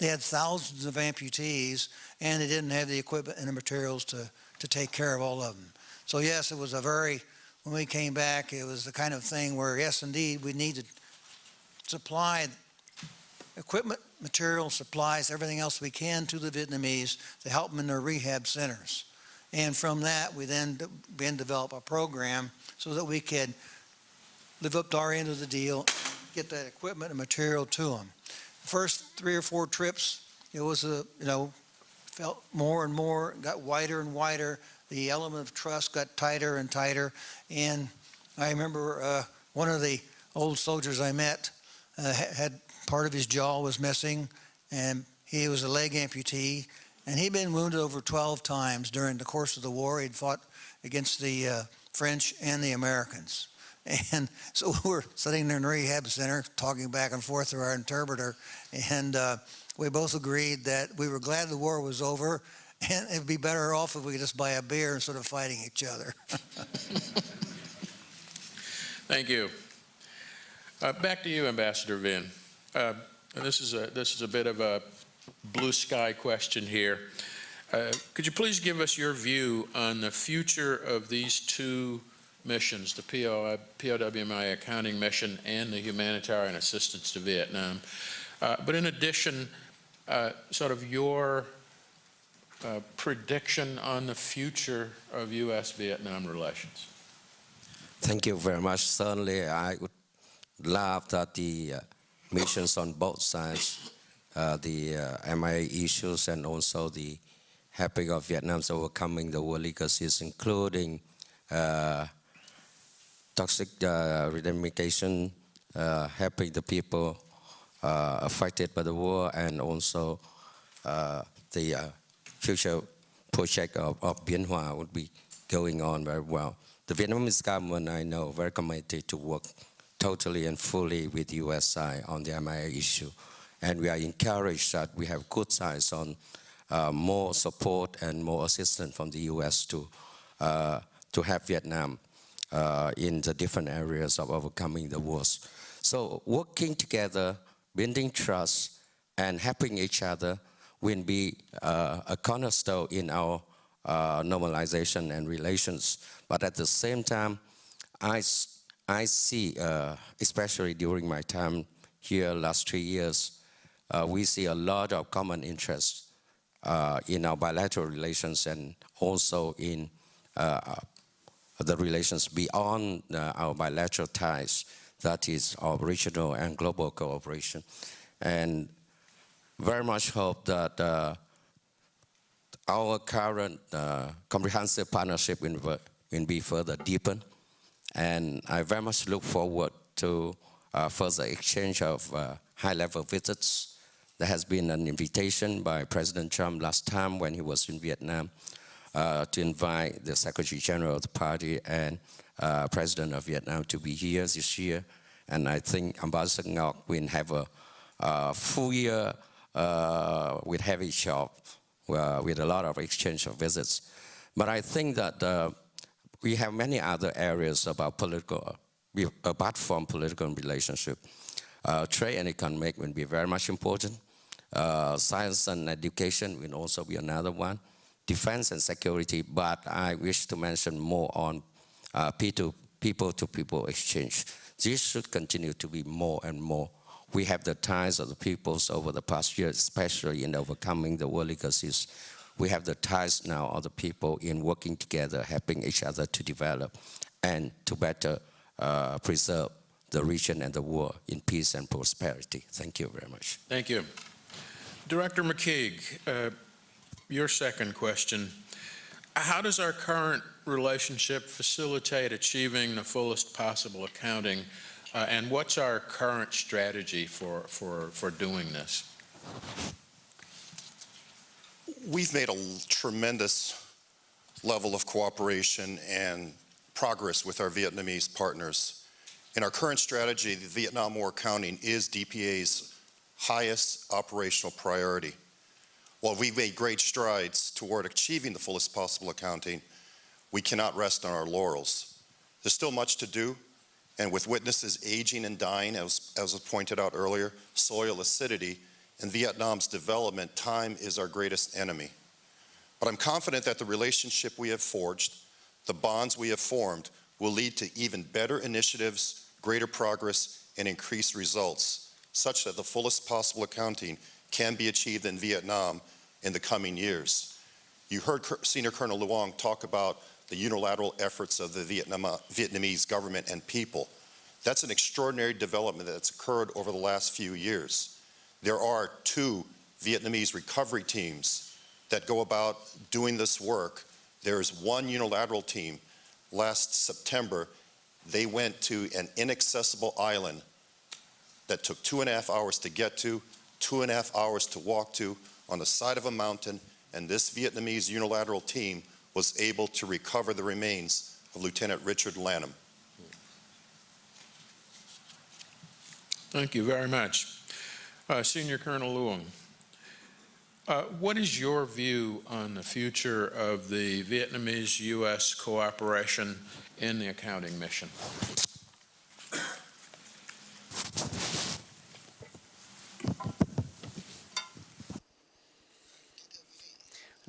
They had thousands of amputees, and they didn't have the equipment and the materials to, to take care of all of them. So yes, it was a very, when we came back, it was the kind of thing where, yes, indeed, we needed to supply equipment, materials, supplies, everything else we can to the Vietnamese to help them in their rehab centers. And from that, we then began develop a program so that we could live up to our end of the deal, get that equipment and material to them first three or four trips, it was a, you know, felt more and more, got wider and wider. The element of trust got tighter and tighter. And I remember uh, one of the old soldiers I met uh, had part of his jaw was missing, and he was a leg amputee, and he'd been wounded over 12 times during the course of the war. He'd fought against the uh, French and the Americans. [LAUGHS] And so [LAUGHS] we're sitting there in the rehab center talking back and forth through our interpreter. And uh, we both agreed that we were glad the war was over [LAUGHS] and it'd be better off if we could just buy a beer instead of fighting each other. Thank you. Uh, back to you, Ambassador Vinh. Uh, this is a this is a bit of a blue sky question here. Uh, could you please give us your view on the future of these two missions, the PO, POWMI accounting mission and the humanitarian assistance to Vietnam. Uh, but in addition, uh, sort of your uh, prediction on the future of U.S.-Vietnam relations. Thank you very much. Certainly, I would love that the uh, missions on both sides, uh, the uh, MIA issues and also the helping of Vietnam's overcoming the war legacies, including uh, toxic uh, uh, helping the people uh, affected by the war, and also uh, the uh, future project of, of Bien Hoa would be going on very well. The Vietnamese government, I know, very committed to work totally and fully with the U.S. on the MIA issue. And we are encouraged that we have good signs on uh, more support and more assistance from the U.S. to, to help Vietnam uh, in the different areas of overcoming the wars. So working together, building trust, and helping each other will be uh, a cornerstone in our uh, normalization and relations. But at the same time, I, I see, uh, especially during my time here last three years, uh, we see a lot of common interests uh, in our bilateral relations and also in uh, the relations beyond uh, our bilateral ties, that is our regional and global cooperation. And very much hope that uh, our current uh, comprehensive partnership will, be further deepened. And I very much look forward to uh, further exchange of uh, high-level visits. There has been an invitation by President Trump last time when he was in Vietnam to invite the Secretary General of the party and uh, President of Vietnam to be here this year. And I think Ambassador Ngọc will have a, uh full year uh, with heavy shop uh, with a lot of exchange of visits. But I think that uh, we have many other areas about political, apart from political relationship. Uh, trade and economic will be very much important. Uh, science and education will also be another one. Defense and security, but I wish to mention more on uh, people-to-people exchange. This should continue to be more and more. We have the ties of the peoples over the past years, especially in overcoming the war legacies. We have the ties now of the people in working together, helping each other to develop and to better uh, preserve the region and the world in peace and prosperity. Thank you very much. Thank you. Director McKeague, uh, your second question. How does our current relationship facilitate achieving the fullest possible accounting? Uh, and what's our current strategy for, for, for doing this? We've made a tremendous level of cooperation and progress with our Vietnamese partners. In our current strategy, the Vietnam War accounting is DPAA's highest operational priority. While we've made great strides toward achieving the fullest possible accounting, we cannot rest on our laurels. There's still much to do, and with witnesses aging and dying, as, as was pointed out earlier, soil acidity, and Vietnam's development, time is our greatest enemy. But I'm confident that the relationship we have forged, the bonds we have formed, will lead to even better initiatives, greater progress, and increased results, such that the fullest possible accounting can be achieved in Vietnam in the coming years. You heard Senior Colonel Luong talk about the unilateral efforts of the Vietnam, Vietnamese government and people. That's an extraordinary development that's occurred over the last few years. There are two Vietnamese recovery teams that go about doing this work. There's one unilateral team. Last September, they went to an inaccessible island that took two and a half hours to get to, two and a half hours to walk to on the side of a mountain, and this Vietnamese unilateral team was able to recover the remains of Lieutenant Richard Lanham. Thank you very much. Uh, Senior Colonel Luong, uh, what is your view on the future of the Vietnamese-U.S. cooperation in the accounting mission?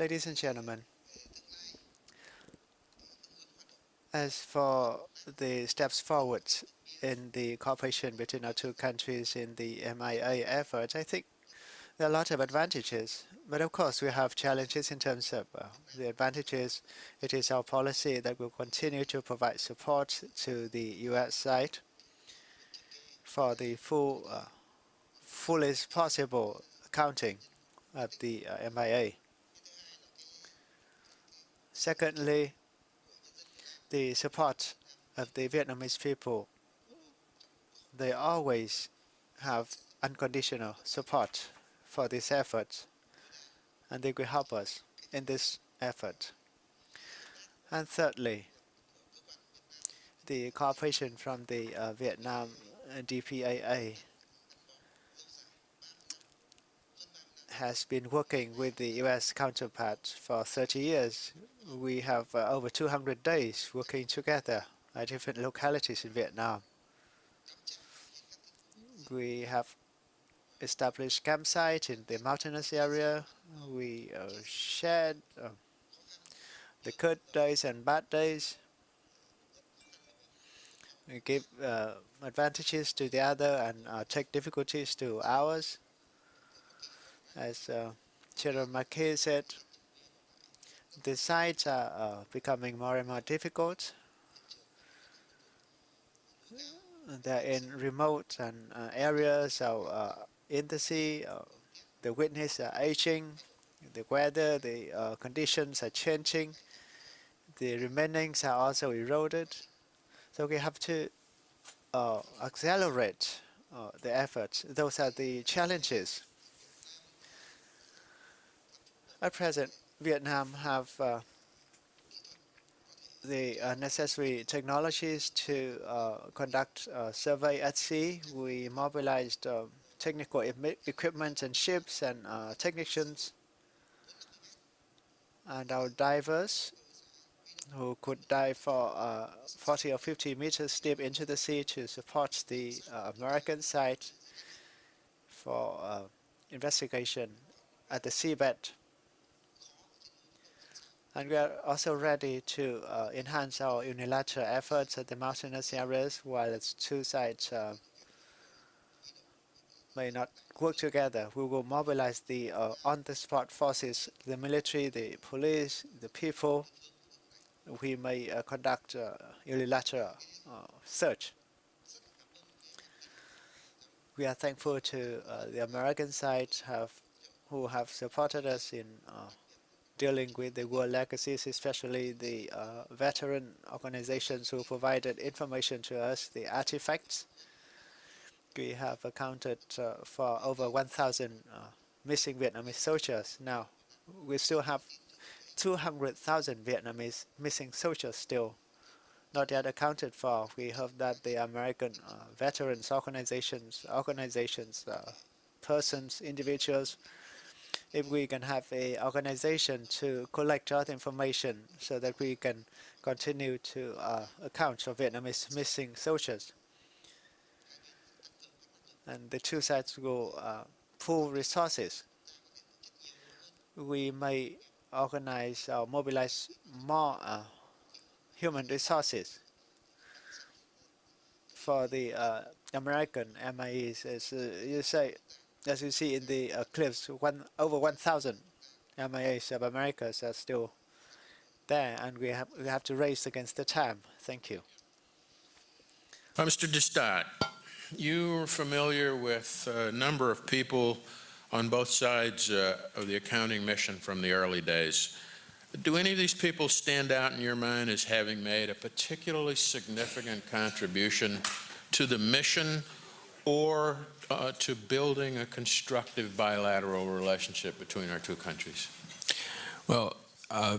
Ladies and gentlemen, as for the steps forward in the cooperation between our two countries in the MIA effort, I think there are a lot of advantages. But of course, we have challenges in terms of uh, the advantages. It is our policy that will continue to provide support to the U.S. side for the full, uh, fullest possible accounting of the uh, MIA. Secondly, the support of the Vietnamese people. They always have unconditional support for this effort, and they will help us in this effort. And thirdly, the cooperation from the uh, Vietnam DPAA has been working with the U.S. counterpart for 30 years. We have uh, over 200 days working together at different localities in Vietnam. We have established campsite in the mountainous area. We uh, shared uh, the good days and bad days. We give uh, advantages to the other and uh, take difficulties to ours. As uh, General McKeague said, the sites are uh, becoming more and more difficult. They're in remote and uh, areas, so uh, in the sea, uh, the witness are aging, the weather, the uh, conditions are changing, the remainings are also eroded. So we have to uh, accelerate the efforts. Those are the challenges. At present, Vietnam have uh, the uh, necessary technologies to uh, conduct uh, survey at sea. We mobilized uh, technical equipment and ships and uh, technicians and our divers who could dive for uh, 40 or 50 meters deep into the sea to support the American side for investigation at the seabed. And we are also ready to uh, enhance our unilateral efforts at the mountainous areas while its two sides uh, may not work together. We will mobilize the uh, on-the-spot forces, the military, the police, the people. We may uh, conduct uh, unilateral uh, search. We are thankful to the American side have, who have supported us in dealing with the war legacies, especially the uh, veteran organizations who provided information to us, the artifacts. We have accounted uh, for over 1,000 uh, missing Vietnamese soldiers. Now, we still have 200,000 Vietnamese missing soldiers still not yet accounted for. We hope that the American uh, veterans organizations, organizations, uh, persons, individuals, if we can have a organization to collect that information so that we can continue to uh, account for Vietnamese missing soldiers. And the two sides will uh, pool resources. We may organize or mobilize more uh, human resources for the uh, American MIAs. As uh, you say, as you see in the uh, clips, one over 1,000 MIAs of Americas are still there, and we have we have to race against the time. Thank you. Uh, Mr. Destatte, you're familiar with a number of people on both sides uh, of the accounting mission from the early days. Do any of these people stand out in your mind as having made a particularly significant contribution to the mission or uh, to building a constructive bilateral relationship between our two countries? Well, uh,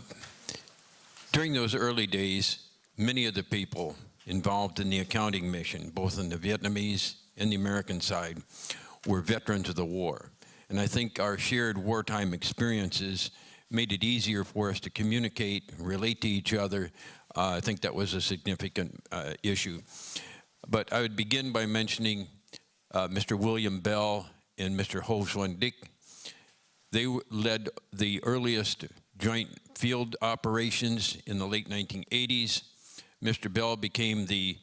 during those early days, many of the people involved in the accounting mission, both on the Vietnamese and the American side, were veterans of the war. And I think our shared wartime experiences made it easier for us to communicate, relate to each other. Uh, I think that was a significant uh, issue. But I would begin by mentioning uh, Mr. William Bell and Mr. Ho Xuan Dick. They led the earliest joint field operations in the late 1980s. Mr. Bell became the,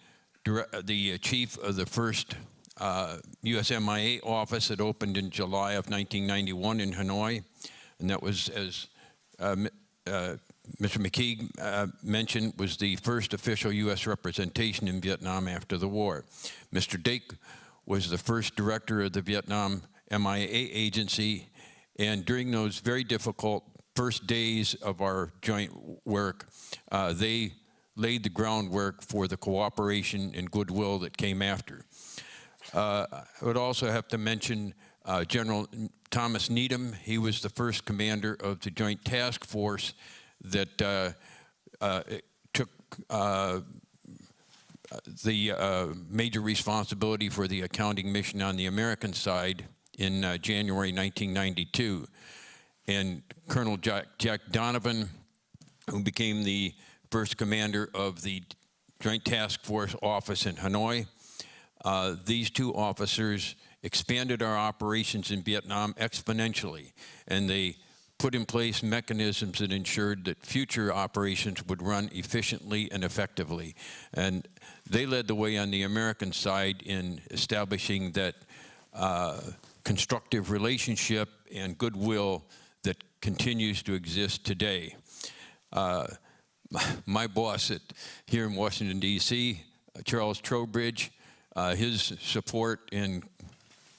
the chief of the first uh, USMIA office that opened in July of 1991 in Hanoi. And that was, as uh, uh, Mr. McKeague uh, mentioned, was the first official U.S. representation in Vietnam after the war. Mr. Dake was the first director of the Vietnam MIA agency, and during those very difficult first days of our joint work, uh, they laid the groundwork for the cooperation and goodwill that came after. Uh, I would also have to mention uh, General Thomas Needham. He was the first commander of the Joint Task Force that uh, uh, took uh, the uh, major responsibility for the accounting mission on the American side in uh, January 1992. And Colonel Jack, Jack Donovan, who became the first commander of the Joint Task Force office in Hanoi. Uh, These two officers expanded our operations in Vietnam exponentially, and they put in place mechanisms that ensured that future operations would run efficiently and effectively. And they led the way on the American side in establishing that uh, constructive relationship and goodwill that continues to exist today. Uh, my boss at, here in Washington, D.C., Charles Trowbridge, uh, his support and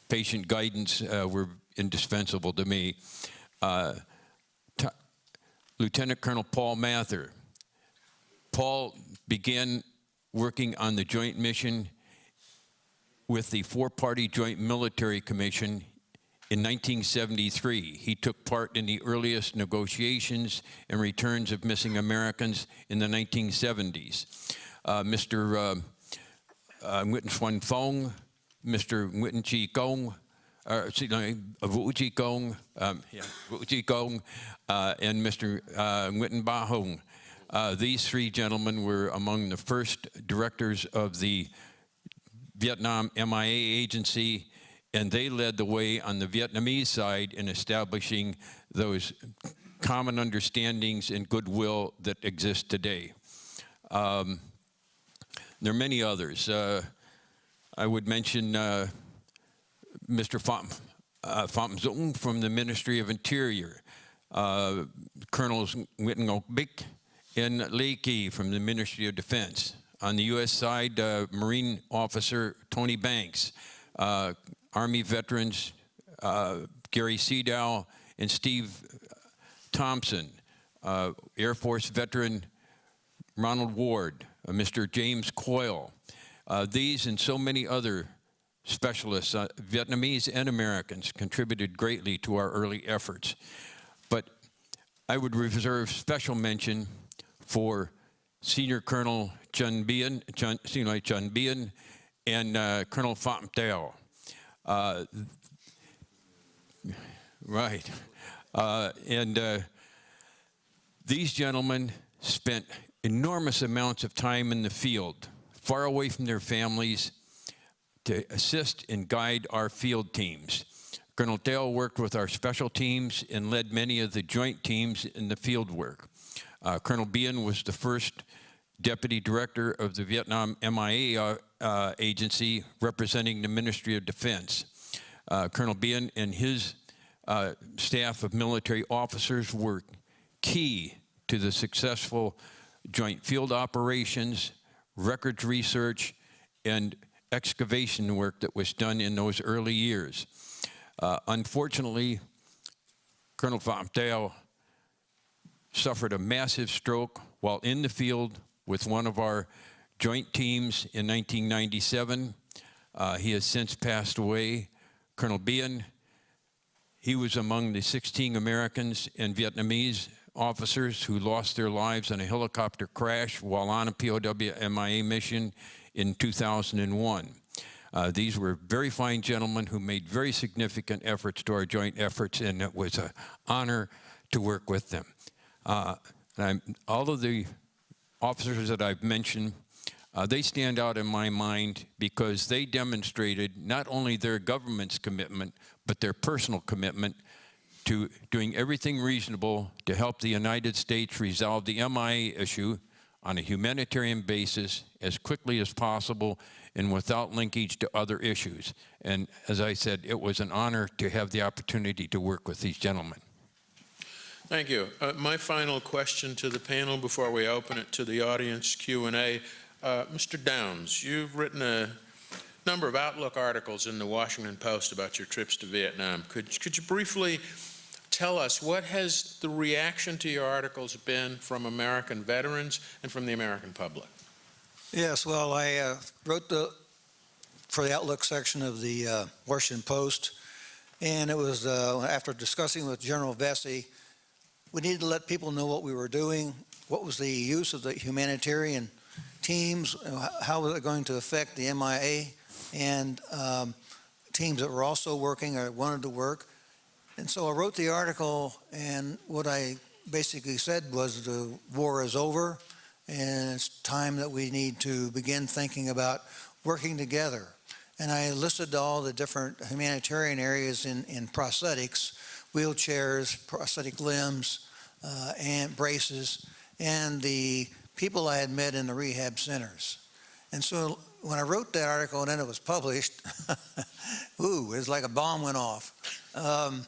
patient guidance uh, were indispensable to me. Lieutenant Colonel Paul Mather. Paul began working on the joint mission with the four-party Joint Military Commission in 1973. He took part in the earliest negotiations and returns of missing Americans in the 1970s. Uh, Mr. Uh, uh, Nguyen Xuan Phong, Mr. Nguyen Chi Kong, uh, Vũ Chi Kong, um, yeah, Kong, uh, and Mr. Uh, Nguyen Ba Hong. Uh, these three gentlemen were among the first directors of the Vietnam MIA agency, and they led the way on the Vietnamese side in establishing those common understandings and goodwill that exist today. Um, there are many others. Uh, I would mention uh, Mr. Pham, uh, from the Ministry of Interior, uh, Ngọc Bích and Kỳ from the Ministry of Defense. On the U.S. side, uh, Marine Officer Tony Banks, uh, Army veterans uh, Gary Seadow and Steve Thompson, uh, Air Force veteran Ronald Ward, uh, Mr. James Coyle. These and so many other specialists, uh, Vietnamese and Americans, contributed greatly to our early efforts. But I would reserve special mention for Senior Colonel Chun Bien, Chun, Senior Chun Bien, and uh, Colonel Pham Teo. Uh, right. Uh, and uh, these gentlemen spent enormous amounts of time in the field, far away from their families, to assist and guide our field teams. Colonel Dale worked with our special teams and led many of the joint teams in the field work. Uh, Colonel Bien was the first deputy director of the Vietnam MIA uh, uh, agency representing the Ministry of Defense. Uh, Colonel Bien and his uh, staff of military officers were key to the successful joint field operations, records research, and excavation work that was done in those early years. Uh, unfortunately, Colonel Teo suffered a massive stroke while in the field with one of our joint teams in 1997. Uh, he has since passed away. Colonel Bien, he was among the 16 Americans and Vietnamese officers who lost their lives in a helicopter crash while on a POW MIA mission in 2001. Uh, these were very fine gentlemen who made very significant efforts to our joint efforts, and it was an honor to work with them. Uh, all of the officers that I've mentioned, uh, they stand out in my mind because they demonstrated not only their government's commitment, but their personal commitment to doing everything reasonable to help the United States resolve the MI issue on a humanitarian basis as quickly as possible and without linkage to other issues. And as I said, it was an honor to have the opportunity to work with these gentlemen. Thank you. Uh, my final question to the panel before we open it to the audience Q&A. Uh, Mr. Downs, you've written a number of Outlook articles in the Washington Post about your trips to Vietnam. Could, could you briefly tell us what has the reaction to your articles been from American veterans and from the American public? Yes, well, I uh, wrote the for the Outlook section of the uh, Washington Post, and it was uh, after discussing with General Vessey, we needed to let people know what we were doing, what was the use of the humanitarian teams, how was it going to affect the MIA, and um, teams that were also working or wanted to work. And so I wrote the article, and what I basically said was the war is over, and it's time that we need to begin thinking about working together. And I listed all the different humanitarian areas in, in prosthetics, wheelchairs, prosthetic limbs, uh, and braces, and the people I had met in the rehab centers. And so when I wrote that article and then it was published, [LAUGHS] ooh, it was like a bomb went off. Um,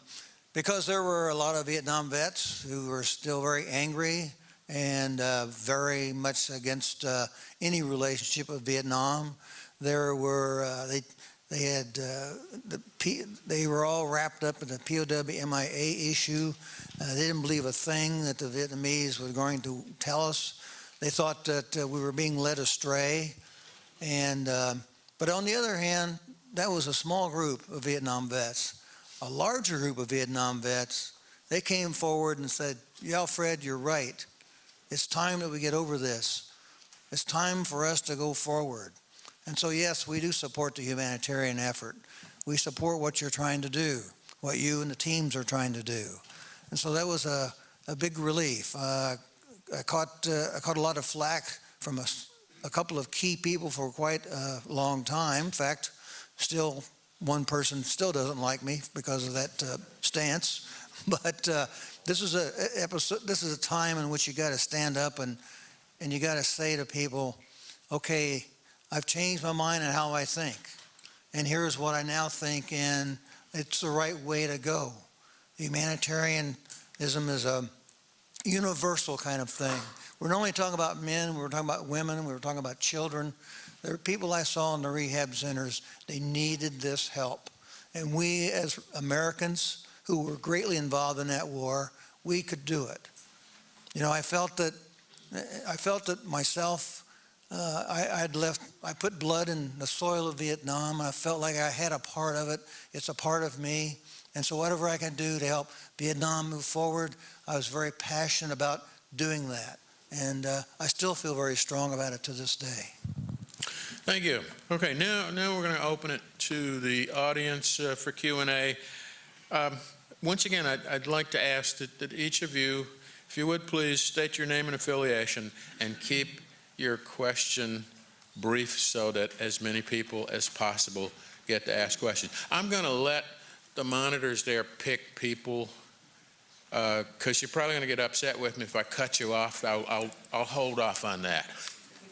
because there were a lot of Vietnam vets who were still very angry and uh, very much against uh, any relationship with Vietnam. There were, uh, they, they had, uh, the P, they were all wrapped up in the POW MIA issue. Uh, they didn't believe a thing that the Vietnamese were going to tell us. They thought that uh, we were being led astray. And, but on the other hand, that was a small group of Vietnam vets. A larger group of Vietnam vets, they came forward and said, yeah, Fred, you're right. It's time that we get over this. It's time for us to go forward. And so, yes, we do support the humanitarian effort. We support what you're trying to do, what you and the teams are trying to do. And so that was a, a big relief. Uh, I, caught, uh, I caught a lot of flack from a, a couple of key people for quite a long time. In fact, still one person still doesn't like me because of that uh, stance. [LAUGHS] But uh, this is a episode. This is a time in which you got to stand up and and you got to say to people, "Okay, I've changed my mind on how I think, and here's what I now think, and it's the right way to go." Humanitarianism is a universal kind of thing. We're not only talking about men, we're talking about women, we were talking about children. There were people I saw in the rehab centers, they needed this help. And we as Americans who were greatly involved in that war, we could do it. You know, I felt that, I felt that myself, uh, I, I'd left, I put blood in the soil of Vietnam. I felt like I had a part of it. It's a part of me. And so whatever I can do to help Vietnam move forward, I was very passionate about doing that. And uh, I still feel very strong about it to this day. Thank you. Okay, now, now we're going to open it to the audience uh, for Q&A. Um, once again, I'd, I'd, like to ask that, that each of you, if you would please state your name and affiliation and keep your question brief so that as many people as possible get to ask questions. I'm going to let the monitors there pick people because uh, you're probably going to get upset with me if I cut you off. I'll, I'll, I'll hold off on that.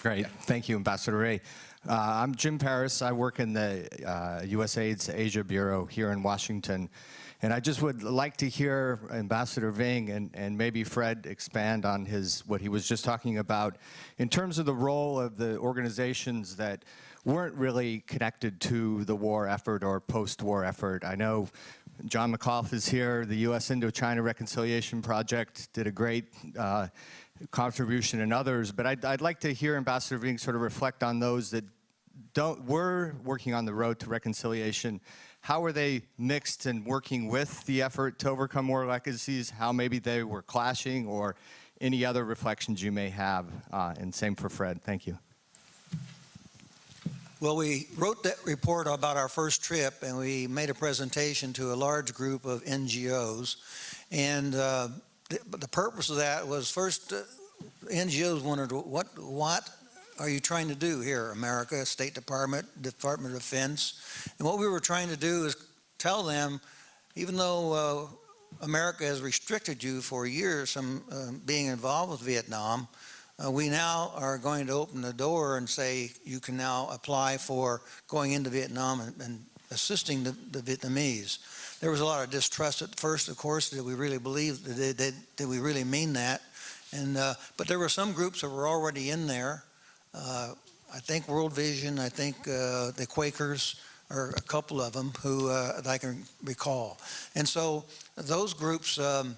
Great. Thank you, Ambassador Ray. Uh, I'm Jim Paris. I work in the uh, USAID's Asia Bureau here in Washington. And I just would like to hear Ambassador Vinh and, and maybe Fred expand on his what he was just talking about in terms of the role of the organizations that weren't really connected to the war effort or post-war effort. I know John McAuliffe is here. The U.S. Indochina Reconciliation Project did a great uh, contribution and others, but I'd, I'd like to hear Ambassador Vinh sort of reflect on those that don't, were working on the road to reconciliation how are they mixed and working with the effort to overcome war legacies? How maybe they were clashing or any other reflections you may have? Uh, and same for Fred. Thank you. Well, we wrote that report about our first trip and we made a presentation to a large group of NGOs. And uh, the, the, purpose of that was first, uh, NGOs wondered what, what are you trying to do here, America, State Department, Department of Defense? And what we were trying to do is tell them, even though uh, America has restricted you for years from uh, being involved with Vietnam, uh, we now are going to open the door and say you can now apply for going into Vietnam and, and assisting the, the, Vietnamese. There was a lot of distrust at first, of course. Did we really believe? Did, did, did we really mean that? And uh, but there were some groups that were already in there uh, I think World Vision, I think uh, the Quakers are a couple of them who uh, I can recall. And so those groups, um,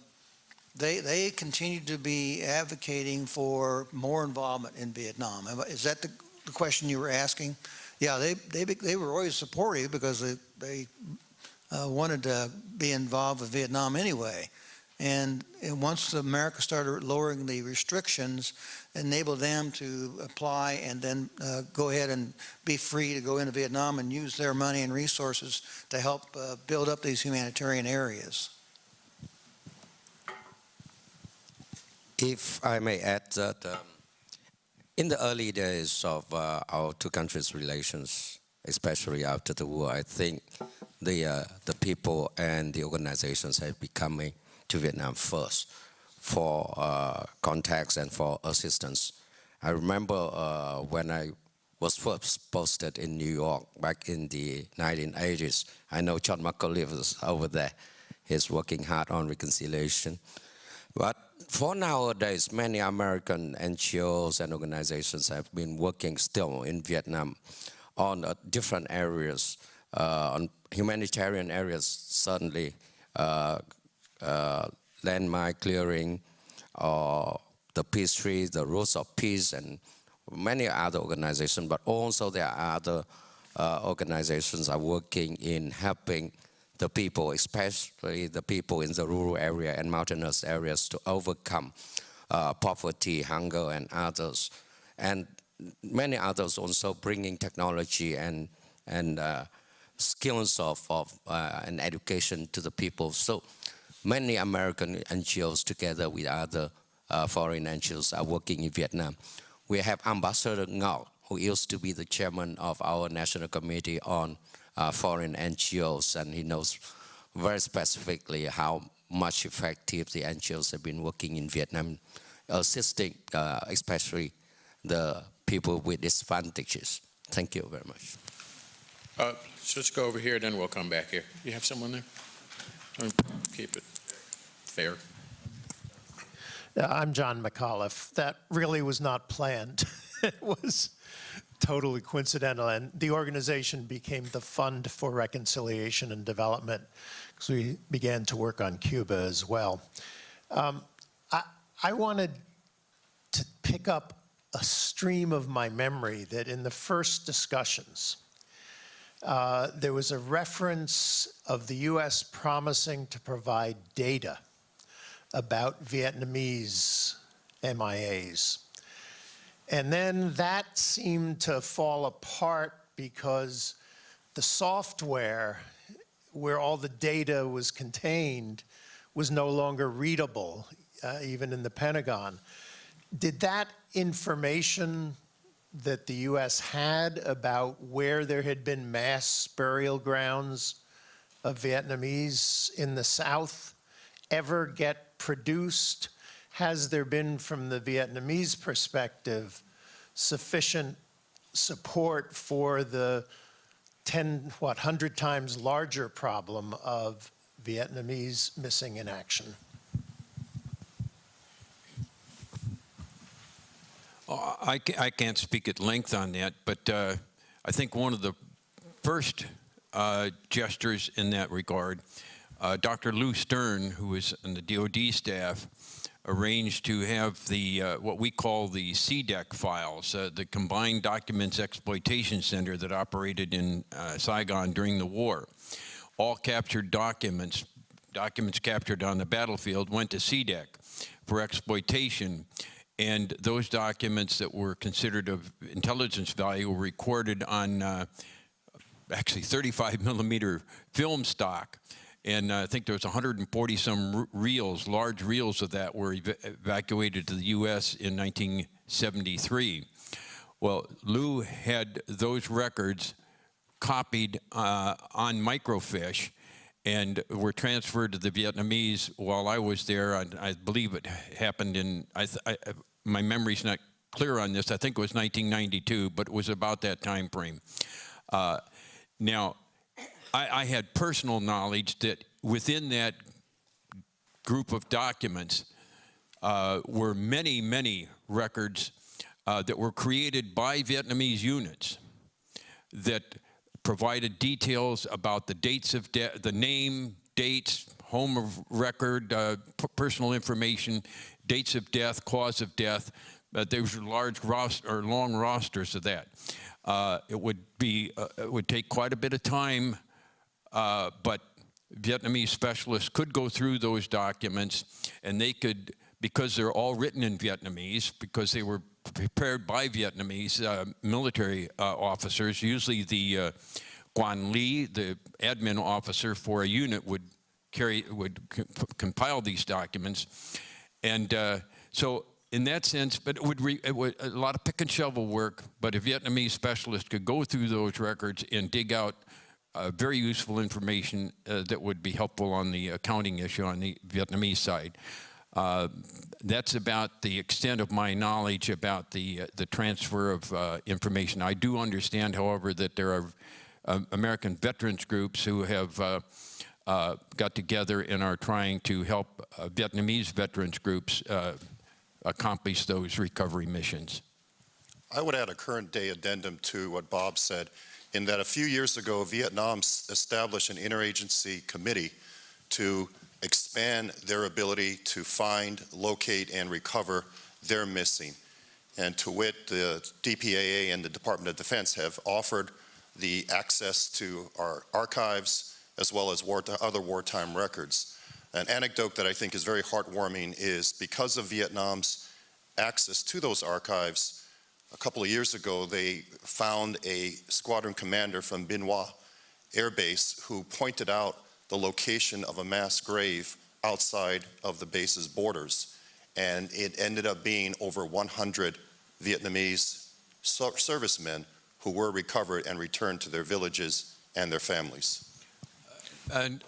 they, they continue to be advocating for more involvement in Vietnam. Is that the, the question you were asking? Yeah, they, they, they were always supportive because they, they uh, wanted to be involved with Vietnam anyway. And, once America started lowering the restrictions, enabled them to apply and then uh, go ahead and be free to go into Vietnam and use their money and resources to help uh, build up these humanitarian areas. If I may add that um, In the early days of uh, our two countries' relations, especially after the war, I think the uh, the people and the organizations have been coming to Vietnam first for uh, contacts and for assistance. I remember uh, when I was first posted in New York back in the 1980s. I know John McAuliffe is over there. He's working hard on reconciliation. But for nowadays, many American NGOs and organizations have been working still in Vietnam on uh, different areas, uh, on humanitarian areas, certainly uh, landmine clearing, or the peace trees, the Roots of Peace, and many other organizations, but also there are other uh, organizations are working in helping the people, especially the people in the rural area and mountainous areas to overcome uh, poverty, hunger, and others. And many others also bringing technology and, and uh, skills of, of uh, and education to the people. So many American NGOs together with other uh, foreign NGOs are working in Vietnam. We have Ambassador Ngọc, who used to be the chairman of our National Committee on uh, Foreign NGOs, and he knows very specifically how much effective the NGOs have been working in Vietnam, assisting uh, especially the people with disadvantages. Thank you very much. Uh, so let's go over here, then we'll come back here. You have someone there? Or Keep it fair. I'm John McAuliffe. That really was not planned. [LAUGHS] it was totally coincidental, and the organization became the Fund for Reconciliation and Development because we began to work on Cuba as well. Um, I, I wanted to pick up a stream of my memory that in the first discussions, uh, there was a reference of the U.S. promising to provide data about Vietnamese MIAs. And then that seemed to fall apart because the software where all the data was contained was no longer readable, uh, even in the Pentagon. Did that information that the U.S. had about where there had been mass burial grounds of Vietnamese in the South ever get produced? Has there been, from the Vietnamese perspective, sufficient support for the 10, what, 100 times larger problem of Vietnamese missing in action? I, I can't speak at length on that, but uh, I think one of the first uh, gestures in that regard, uh, Dr. Lou Stern, who was on the DoD staff, arranged to have the uh, what we call the CDEC files, uh, the Combined Documents Exploitation Center that operated in uh, Saigon during the war. All captured documents, documents captured on the battlefield, went to CDEC for exploitation. And those documents that were considered of intelligence value were recorded on uh, actually 35 [LAUGHS] millimeter film stock. And uh, I think there was 140 some reels, large reels of that were ev- evacuated to the U.S. in 1973. Well, Lou had those records copied uh, on microfiche and were transferred to the Vietnamese while I was there. I, I believe it happened in, I, my memory's not clear on this. I think it was 1992, but it was about that time frame. Uh, now, I, I had personal knowledge that within that group of documents uh, were many, many records uh, that were created by Vietnamese units that provided details about the dates of death, the name, dates, home of record, uh, personal information, dates of death, cause of death. Uh, there was large roster or long rosters of that. Uh, it would be uh, it would take quite a bit of time, uh, but Vietnamese specialists could go through those documents, and they could because they're all written in Vietnamese because they were prepared by Vietnamese uh, military uh, officers. Usually, the uh, Quan Ly, the admin officer for a unit, would carry would compile these documents, and uh, so in that sense, but it would, re, it would a lot of pick and shovel work. But a Vietnamese specialist could go through those records and dig out uh, very useful information uh, that would be helpful on the accounting issue on the Vietnamese side. Uh, that's about the extent of my knowledge about the uh, the transfer of uh, information. I do understand, however, that there are uh, American veterans groups who have uh, got together and are trying to help uh, Vietnamese veterans groups uh, accomplish those recovery missions. I would add a current day addendum to what Bob said, in that a few years ago, Vietnam established an interagency committee to expand their ability to find, locate, and recover their missing. And to wit, the DPAA and the Department of Defense have offered the access to our archives as well as war, other wartime records. An anecdote that I think is very heartwarming is because of Vietnam's access to those archives, a couple of years ago, they found a squadron commander from Bien Hoa Air Base who pointed out the location of a mass grave outside of the base's borders. And it ended up being over 100 Vietnamese servicemen who were recovered and returned to their villages and their families. And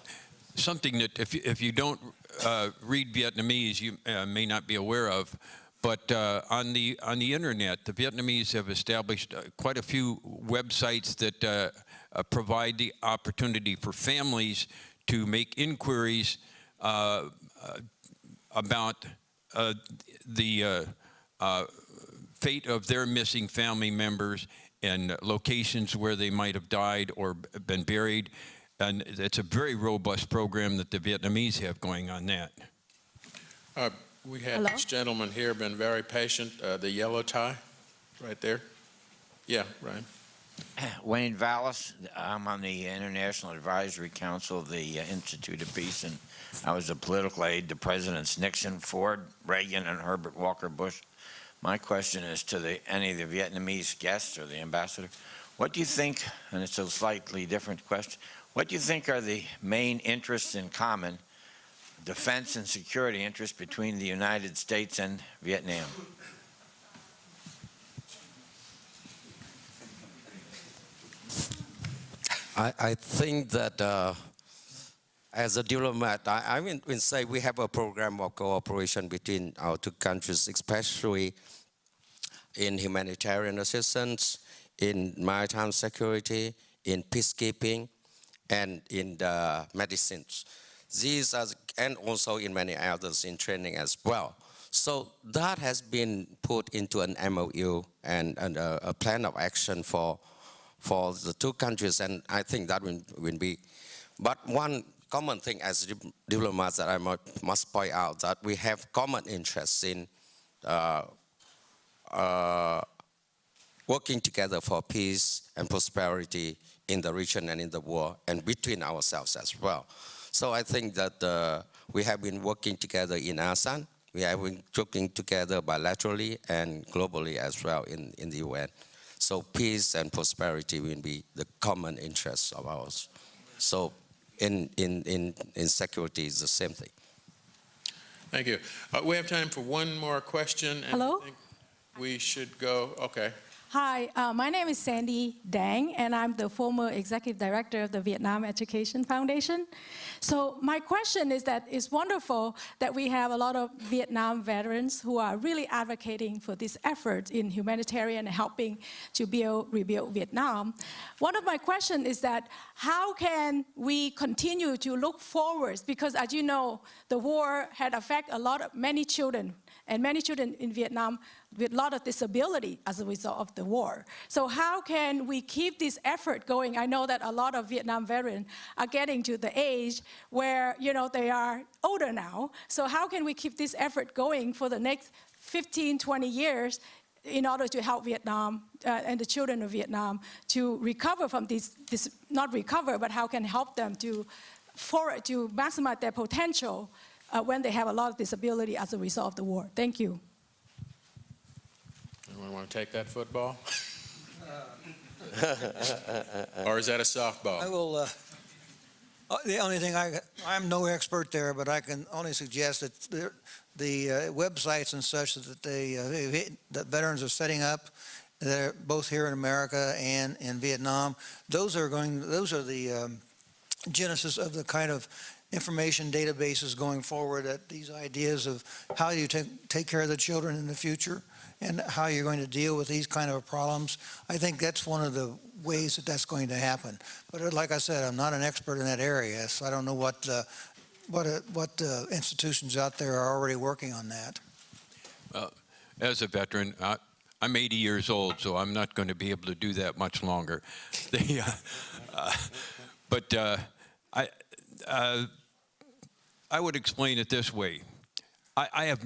something that if you, if you don't uh, read Vietnamese, you uh, may not be aware of. But uh, on the on the internet, the Vietnamese have established uh, quite a few websites that uh, provide the opportunity for families to make inquiries about the fate of their missing family members and locations where they might have died or been buried. And it's a very robust program that the Vietnamese have going on that. Uh, we had Hello? this gentleman here been very patient, uh, the yellow tie, right there. Yeah, Ryan. [CLEARS THROAT] Wayne Valis. I'm on the International Advisory Council of the uh, Institute of Peace, and I was a political aide to Presidents Nixon, Ford, Reagan, and Herbert Walker Bush. My question is to the, any of the Vietnamese guests or the ambassador. What do you think, and it's a slightly different question, what do you think are the main interests in common, defense and security interests between the United States and Vietnam? I, I think that uh, as a diplomat, I, I will say we have a program of cooperation between our two countries, especially in humanitarian assistance, in maritime security, in peacekeeping, and in the medicines. These are, and also in many others in training as well. So that has been put into an MOU and, and a, a plan of action for for the two countries, and I think that will, will be. But one common thing as diplomats that I mu- must point out that we have common interests in uh, uh, working together for peace and prosperity in the region and in the world, and between ourselves as well. So I think that uh, we have been working together in ASEAN. We have been working together bilaterally and globally as well in, in the UN. So peace and prosperity will be the common interests of ours. So in, in, in, in security, it's the same thing. Thank you. Uh, we have time for one more question. and I Hello? think We should go, okay. Hi, uh, my name is Sandy Dang, and I'm the former executive director of the Vietnam Education Foundation. So my question is that it's wonderful that we have a lot of Vietnam veterans who are really advocating for this effort in humanitarian helping to build, rebuild Vietnam. One of my questions is that how can we continue to look forward? Because as you know, the war had affected a lot of many children and many children in Vietnam with a lot of disability as a result of the war. So how can we keep this effort going? I know that a lot of Vietnam veterans are getting to the age where, you know, they are older now. So how can we keep this effort going for the next 15, 20 years in order to help Vietnam uh, and the children of Vietnam to recover from this, this, not recover, but how can help them to, forward to maximize their potential uh, when they have a lot of disability as a result of the war. Thank you. Anyone want to take that football? [LAUGHS] or is that a softball? I will, uh, Uh, The only thing I, I'm no expert there, but I can only suggest that there- the uh, websites and such that they, uh, that veterans are setting up, they're both here in America and in Vietnam, those are going, those are the um, genesis of the kind of information databases going forward, at these ideas of how you take, take care of the children in the future and how you're going to deal with these kind of problems. I think that's one of the ways that that's going to happen. But uh, like I said, I'm not an expert in that area, so I don't know what, uh, what, uh, what institutions out there are already working on that. Well, As a veteran, I- I'm 80 years old, so I'm not going to be able to do that much longer. [LAUGHS] But I, I would explain it this way. I I have,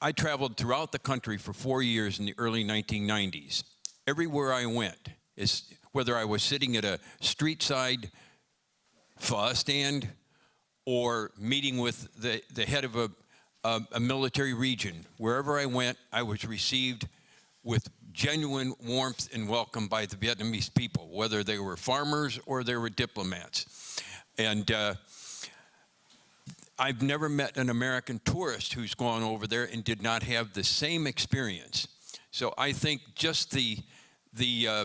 I traveled throughout the country for four years in the early 1990s. Everywhere I went, is whether I was sitting at a street side pho stand or meeting with the, the head of a, a, a military region. Wherever I went, I was received with genuine warmth and welcome by the Vietnamese people, whether they were farmers or they were diplomats. And uh, I've never met an American tourist who's gone over there and did not have the same experience. So I think just the, the, uh,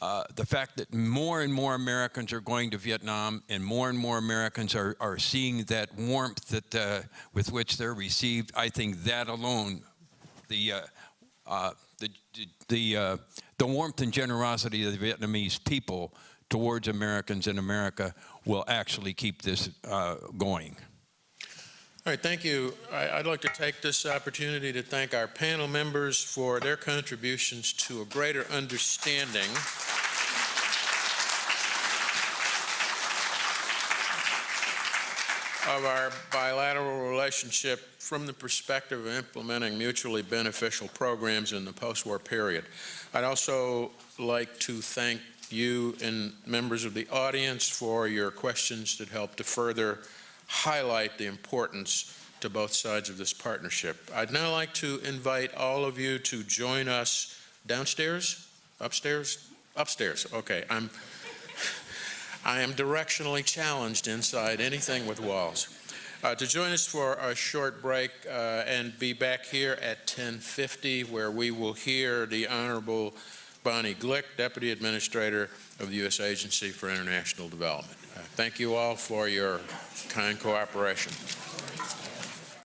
uh, the fact that more and more Americans are going to Vietnam and more and more Americans are, are seeing that warmth that, uh, with which they're received, I think that alone, the, uh, uh, the, the, uh, the warmth and generosity of the Vietnamese people towards Americans in America will actually keep this uh, going. All right, thank you. I- I'd like to take this opportunity to thank our panel members for their contributions to a greater understanding of our bilateral relationship from the perspective of implementing mutually beneficial programs in the post-war period. I'd also like to thank you and members of the audience for your questions that helped to further highlight the importance to both sides of this partnership. I'd now like to invite all of you to join us downstairs, upstairs, upstairs. Okay, I'm [LAUGHS] I am directionally challenged inside anything with walls. Uh, to join us for a short break uh, and be back here at 10:50, where we will hear the Honorable Bonnie Glick, Deputy Administrator of the U.S. Agency for International Development. Thank you all for your kind cooperation.